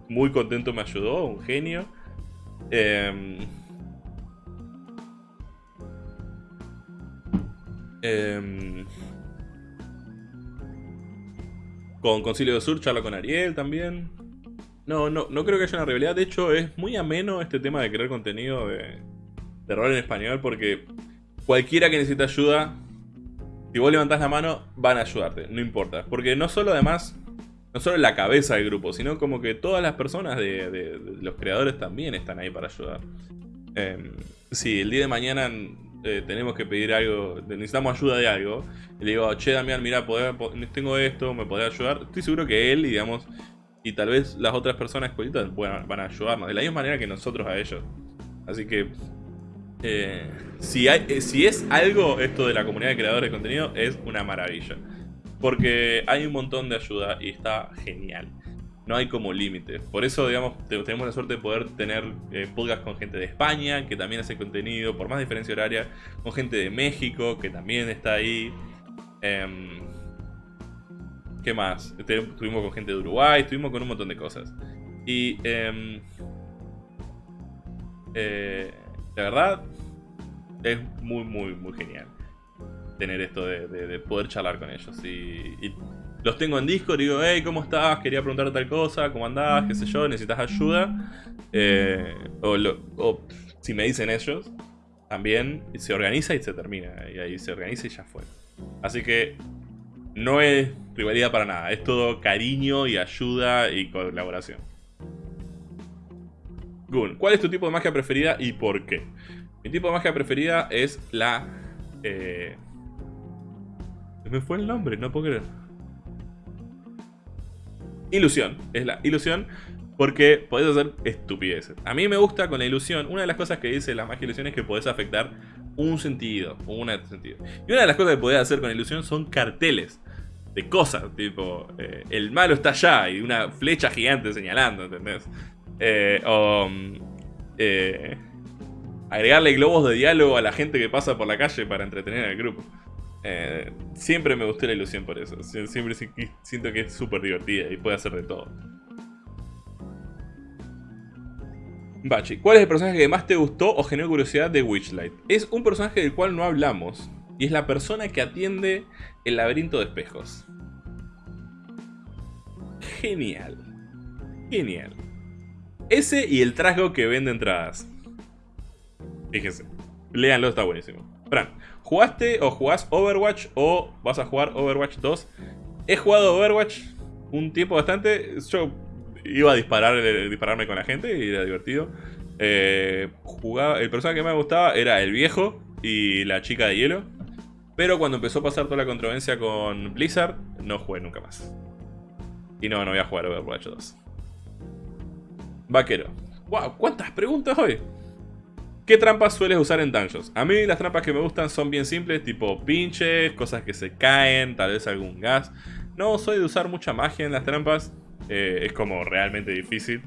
Speaker 1: muy contento me ayudó, un genio. Eh, eh, con Concilio de Sur charla con Ariel también. No, no, no creo que haya una rivalidad. De hecho, es muy ameno este tema de crear contenido de, rol en español porque cualquiera que necesite ayuda, si vos levantás la mano, van a ayudarte, no importa. Porque no solo además, no solo la cabeza del grupo, sino como que todas las personas de, los creadores también están ahí para ayudar. Eh, si el día de mañana eh, tenemos que pedir algo, necesitamos ayuda de algo, le digo, che Damián, mira, tengo esto, me podés ayudar, estoy seguro que él, digamos, y tal vez las otras personas escuelitas van a ayudarnos, de la misma manera que nosotros a ellos. Así que, eh, eh, si es algo esto de la comunidad de creadores de contenido, es una maravilla. Porque hay un montón de ayuda y está genial no hay como límite. Por eso, digamos, tenemos la suerte de poder tener eh, con gente de España, que también hace contenido, por más diferencia horaria, con gente de México, que también está ahí. Em, ¿Qué más? Estuvimos con gente de Uruguay, estuvimos con un montón de cosas. Y em, eh, la verdad, es muy, muy, muy genial tener esto de, poder charlar con ellos. y los tengo en Discord y digo, hey, ¿cómo estás? Quería preguntar tal cosa, ¿cómo andás? ¿Qué sé yo? ¿Necesitas ayuda? Eh, o, si me dicen ellos, también se organiza y se termina. Y ahí se organiza y ya fue. Así que no es rivalidad para nada. Es todo cariño y ayuda y colaboración. Gun, ¿cuál es tu tipo de magia preferida y por qué? Mi tipo de magia preferida es la... Eh... Me fue el nombre, no puedo creer. Ilusión. Es la ilusión porque podés hacer estupideces. A mí me gusta con la ilusión. Una de las cosas que dice la magia ilusión es que podés afectar un sentido. Una sentido. Y una de las cosas que podés hacer con la ilusión son carteles. De cosas. Tipo, eh, el malo está allá y una flecha gigante señalando, ¿entendés? Eh, o... Eh, agregarle globos de diálogo a la gente que pasa por la calle para entretener al grupo. Eh, siempre me gustó la ilusión por eso. Siempre siento que es súper divertida y puede hacer de todo. Bachi, ¿cuál es el personaje que más te gustó o generó curiosidad de Witchlight? Es un personaje del cual no hablamos. Y es la persona que atiende el laberinto de espejos. Genial. Genial. Ese y el trasgo que vende entradas. Fíjense. Léanlo, está buenísimo. Fran, ¿Jugaste o jugás Overwatch o vas a jugar Overwatch 2? He jugado Overwatch un tiempo bastante. Yo iba a disparar, eh, dispararme con la gente y era divertido. Eh, jugaba, el personaje que me gustaba era el viejo y la chica de hielo. Pero cuando empezó a pasar toda la controversia con Blizzard, no jugué nunca más. Y no, no voy a jugar Overwatch 2. Vaquero. ¡Wow! ¿Cuántas preguntas hoy? ¿Qué trampas sueles usar en dungeons? A mí las trampas que me gustan son bien simples, tipo pinches, cosas que se caen, tal vez algún gas. No soy de usar mucha magia en las trampas, eh, es como realmente difícil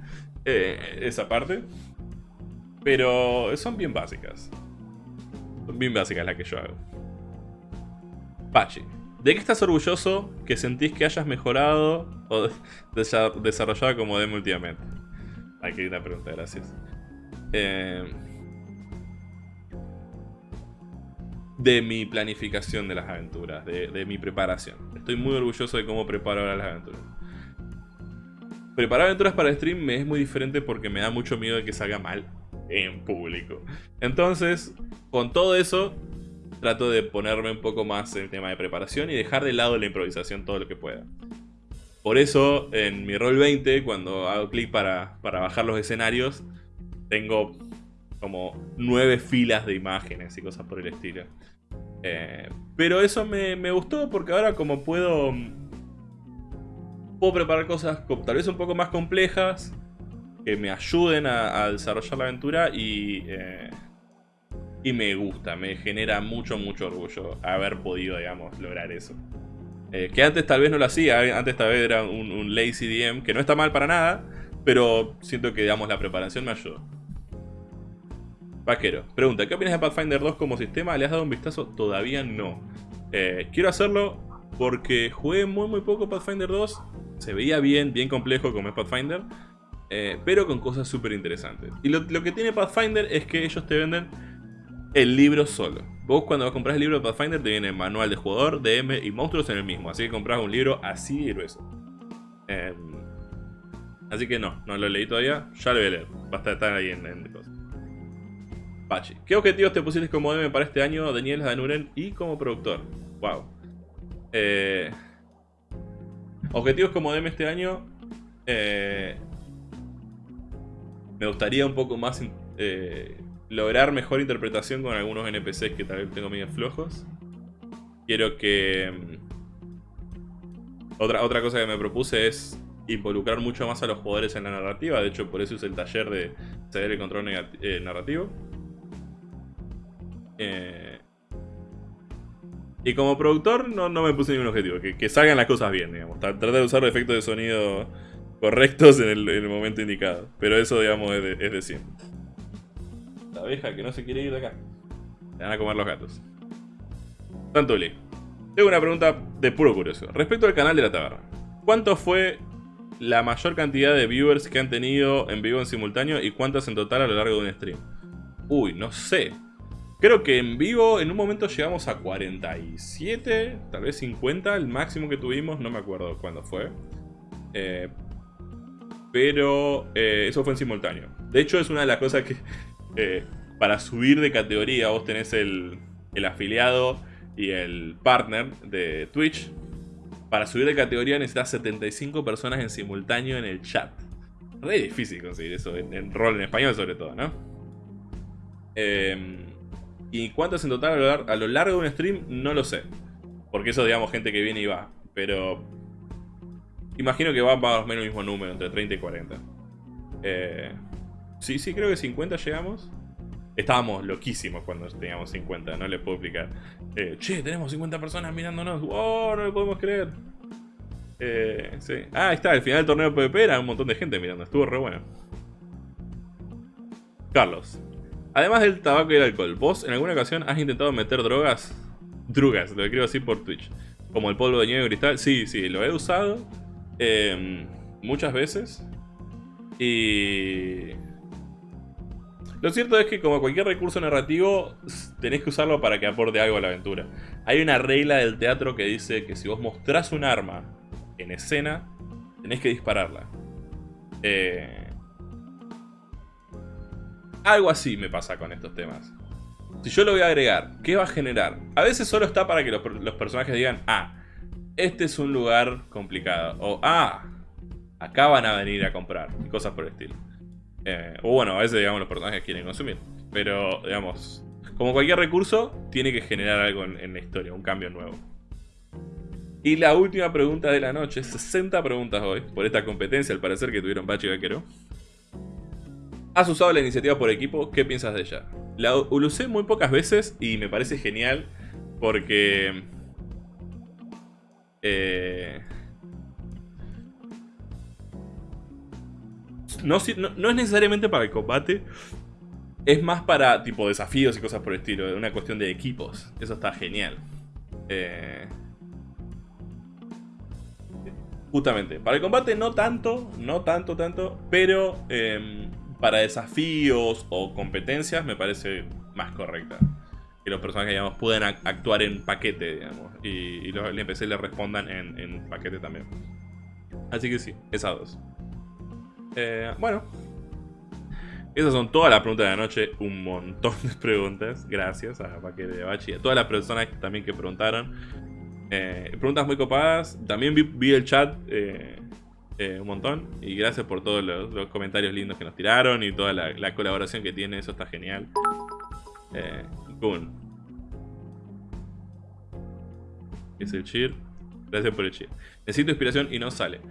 Speaker 1: eh, esa parte. Pero son bien básicas. Son bien básicas las que yo hago. Pachi, ¿de qué estás orgulloso que sentís que hayas mejorado o <laughs> desarrollado como demo últimamente? Aquí una pregunta, gracias. Eh, de mi planificación de las aventuras, de, mi preparación. Estoy muy orgulloso de cómo preparo ahora las aventuras. Preparar aventuras para stream me es muy diferente porque me da mucho miedo de que salga mal en público. Entonces, con todo eso, trato de ponerme un poco más en el tema de preparación y dejar de lado la improvisación todo lo que pueda. Por eso, en mi rol 20, cuando hago clic para, para bajar los escenarios, tengo como nueve filas de imágenes y cosas por el estilo. Eh, pero eso me, gustó porque ahora como puedo... Puedo preparar cosas tal vez un poco más complejas que me ayuden a, desarrollar la aventura y... Eh, y me gusta, me genera mucho, mucho orgullo haber podido, digamos, lograr eso. Eh, que antes tal vez no lo hacía, antes tal vez era un, un lazy DM, que no está mal para nada, pero siento que, digamos, la preparación me ayudó. Vaquero, pregunta, ¿qué opinas de Pathfinder 2 como sistema? ¿Le has dado un vistazo? Todavía no. Eh, quiero hacerlo porque jugué muy muy poco Pathfinder 2. Se veía bien, bien complejo como es Pathfinder. Eh, pero con cosas súper interesantes. Y lo, que tiene Pathfinder es que ellos te venden el libro solo. Vos cuando compras el libro de Pathfinder te viene manual de jugador, DM y monstruos en el mismo. Así que compras un libro así y grueso. Em, así que no, no lo leí todavía. Ya lo voy a leer. Va a estar ahí en, en cosas. Pachi. ¿Qué objetivos te pusiste como DM para este año, Daniel Danuren, y como productor? Wow. Eh, objetivos como DM este año. Eh, me gustaría un poco más eh, lograr mejor interpretación con algunos NPCs que tal vez tengo medio flojos. Quiero que... Mm, otra, otra cosa que me propuse es involucrar mucho más a los jugadores en la narrativa. De hecho, por eso es el taller de ceder el control narrativo. Eh, y como productor no, no, me puse ningún objetivo. Que, que, salgan las cosas bien, digamos. Tratar de usar efectos de sonido correctos en el, momento indicado. Pero eso, digamos, es de, es siempre. La abeja que no se quiere ir de acá. Se van a comer los gatos. Tantuli. Tengo una pregunta de puro curioso. Respecto al canal de la taberna. ¿Cuánto fue la mayor cantidad de viewers que han tenido en vivo en simultáneo y cuántas en total a lo largo de un stream? Uy, no sé. Creo que en vivo en un momento llegamos a 47, tal vez 50, el máximo que tuvimos, no me acuerdo cuándo fue. Eh, pero eh, eso fue en simultáneo. De hecho, es una de las cosas que <laughs> eh, para subir de categoría vos tenés el, afiliado y el partner de Twitch. Para subir de categoría necesitas 75 personas en simultáneo en el chat. Re difícil conseguir eso, en, rol en español sobre todo, ¿no? Em, ¿Y cuántos en total a lo largo de un stream? No lo sé. Porque eso, digamos, gente que viene y va. Pero Imagino que va más o menos el mismo número, entre 30 y 40. Eh, sí, sí, creo que 50 llegamos. Estábamos loquísimos cuando teníamos 50, no les puedo explicar. Eh, che, tenemos 50 personas mirándonos. ¡Wow! No lo podemos creer. Eh. Ah, ahí está, al final del torneo PvP era un montón de gente mirando. Estuvo re bueno. Carlos. Además del tabaco y el alcohol, ¿vos en alguna ocasión has intentado meter drogas? Drugas, lo quiero decir por Twitch. Como el polvo de nieve cristal. Sí, sí, lo he usado. Em, muchas veces. Y... Lo cierto es que como cualquier recurso narrativo, tenés que usarlo para que aporte algo a la aventura. Hay una regla del teatro que dice que si vos mostrás un arma en escena, tenés que dispararla. Eh, algo así me pasa con estos temas. Si yo lo voy a agregar, ¿qué va a generar? A veces solo está para que los, personajes digan, ah, este es un lugar complicado. O, ah, acá van a venir a comprar. Y cosas por el estilo. Eh, o bueno, a veces, digamos, los personajes quieren consumir. Pero, digamos, como cualquier recurso, tiene que generar algo en, la historia, un cambio nuevo. Y la última pregunta de la noche, 60 preguntas hoy, por esta competencia al parecer que tuvieron Pachi y Vaquero. ¿Has usado la iniciativa por equipo? ¿Qué piensas de ella? La usé muy pocas veces y me parece genial porque eh, no, es necesariamente para el combate. Es más para tipo desafíos y cosas por el estilo. Una cuestión de equipos. Eso está genial. Eh, justamente. Para el combate no tanto. No tanto, tanto. Pero em, para desafíos o competencias me parece más correcta que los personajes digamos, puedan actuar en paquete, digamos, y, los NPC le respondan en, paquete también. Así que sí, esas dos. Eh, bueno, esas son todas las preguntas de la noche, un montón de preguntas, gracias a Paquete de Bachi a todas las personas también que preguntaron. Eh, preguntas muy copadas, también vi, el chat eh, un montón y gracias por todos los, comentarios lindos que nos tiraron y toda la, la colaboración que tiene, eso está genial. Eh. Es el cheer. Gracias por el cheer. Necesito inspiración y no sale.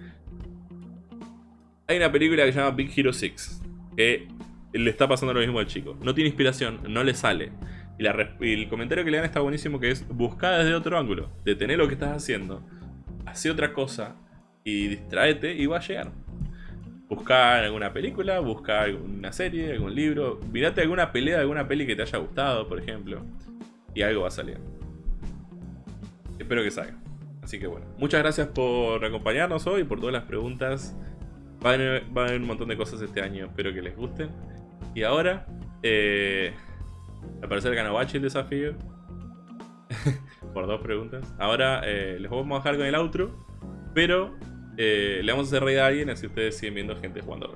Speaker 1: Hay una película que se llama Big Hero 6. Que le está pasando lo mismo al chico. No tiene inspiración, no le sale. Y, el comentario que le dan está buenísimo que es buscar desde otro ángulo. Detener lo que estás haciendo. Hace otra cosa. Y distraete y va a llegar. Busca alguna película, busca alguna serie, algún libro. Mirate alguna pelea alguna peli que te haya gustado, por ejemplo. Y algo va a salir. Espero que salga. Así que bueno, muchas gracias por acompañarnos hoy, por todas las preguntas. Va a haber, un montón de cosas este año, espero que les gusten. Y ahora, eh, al parecer ganó Bachi el desafío. <laughs> por dos preguntas. Ahora eh, les vamos a dejar con el outro, pero eh, le vamos a hacer reír a alguien así ustedes siguen viendo gente jugando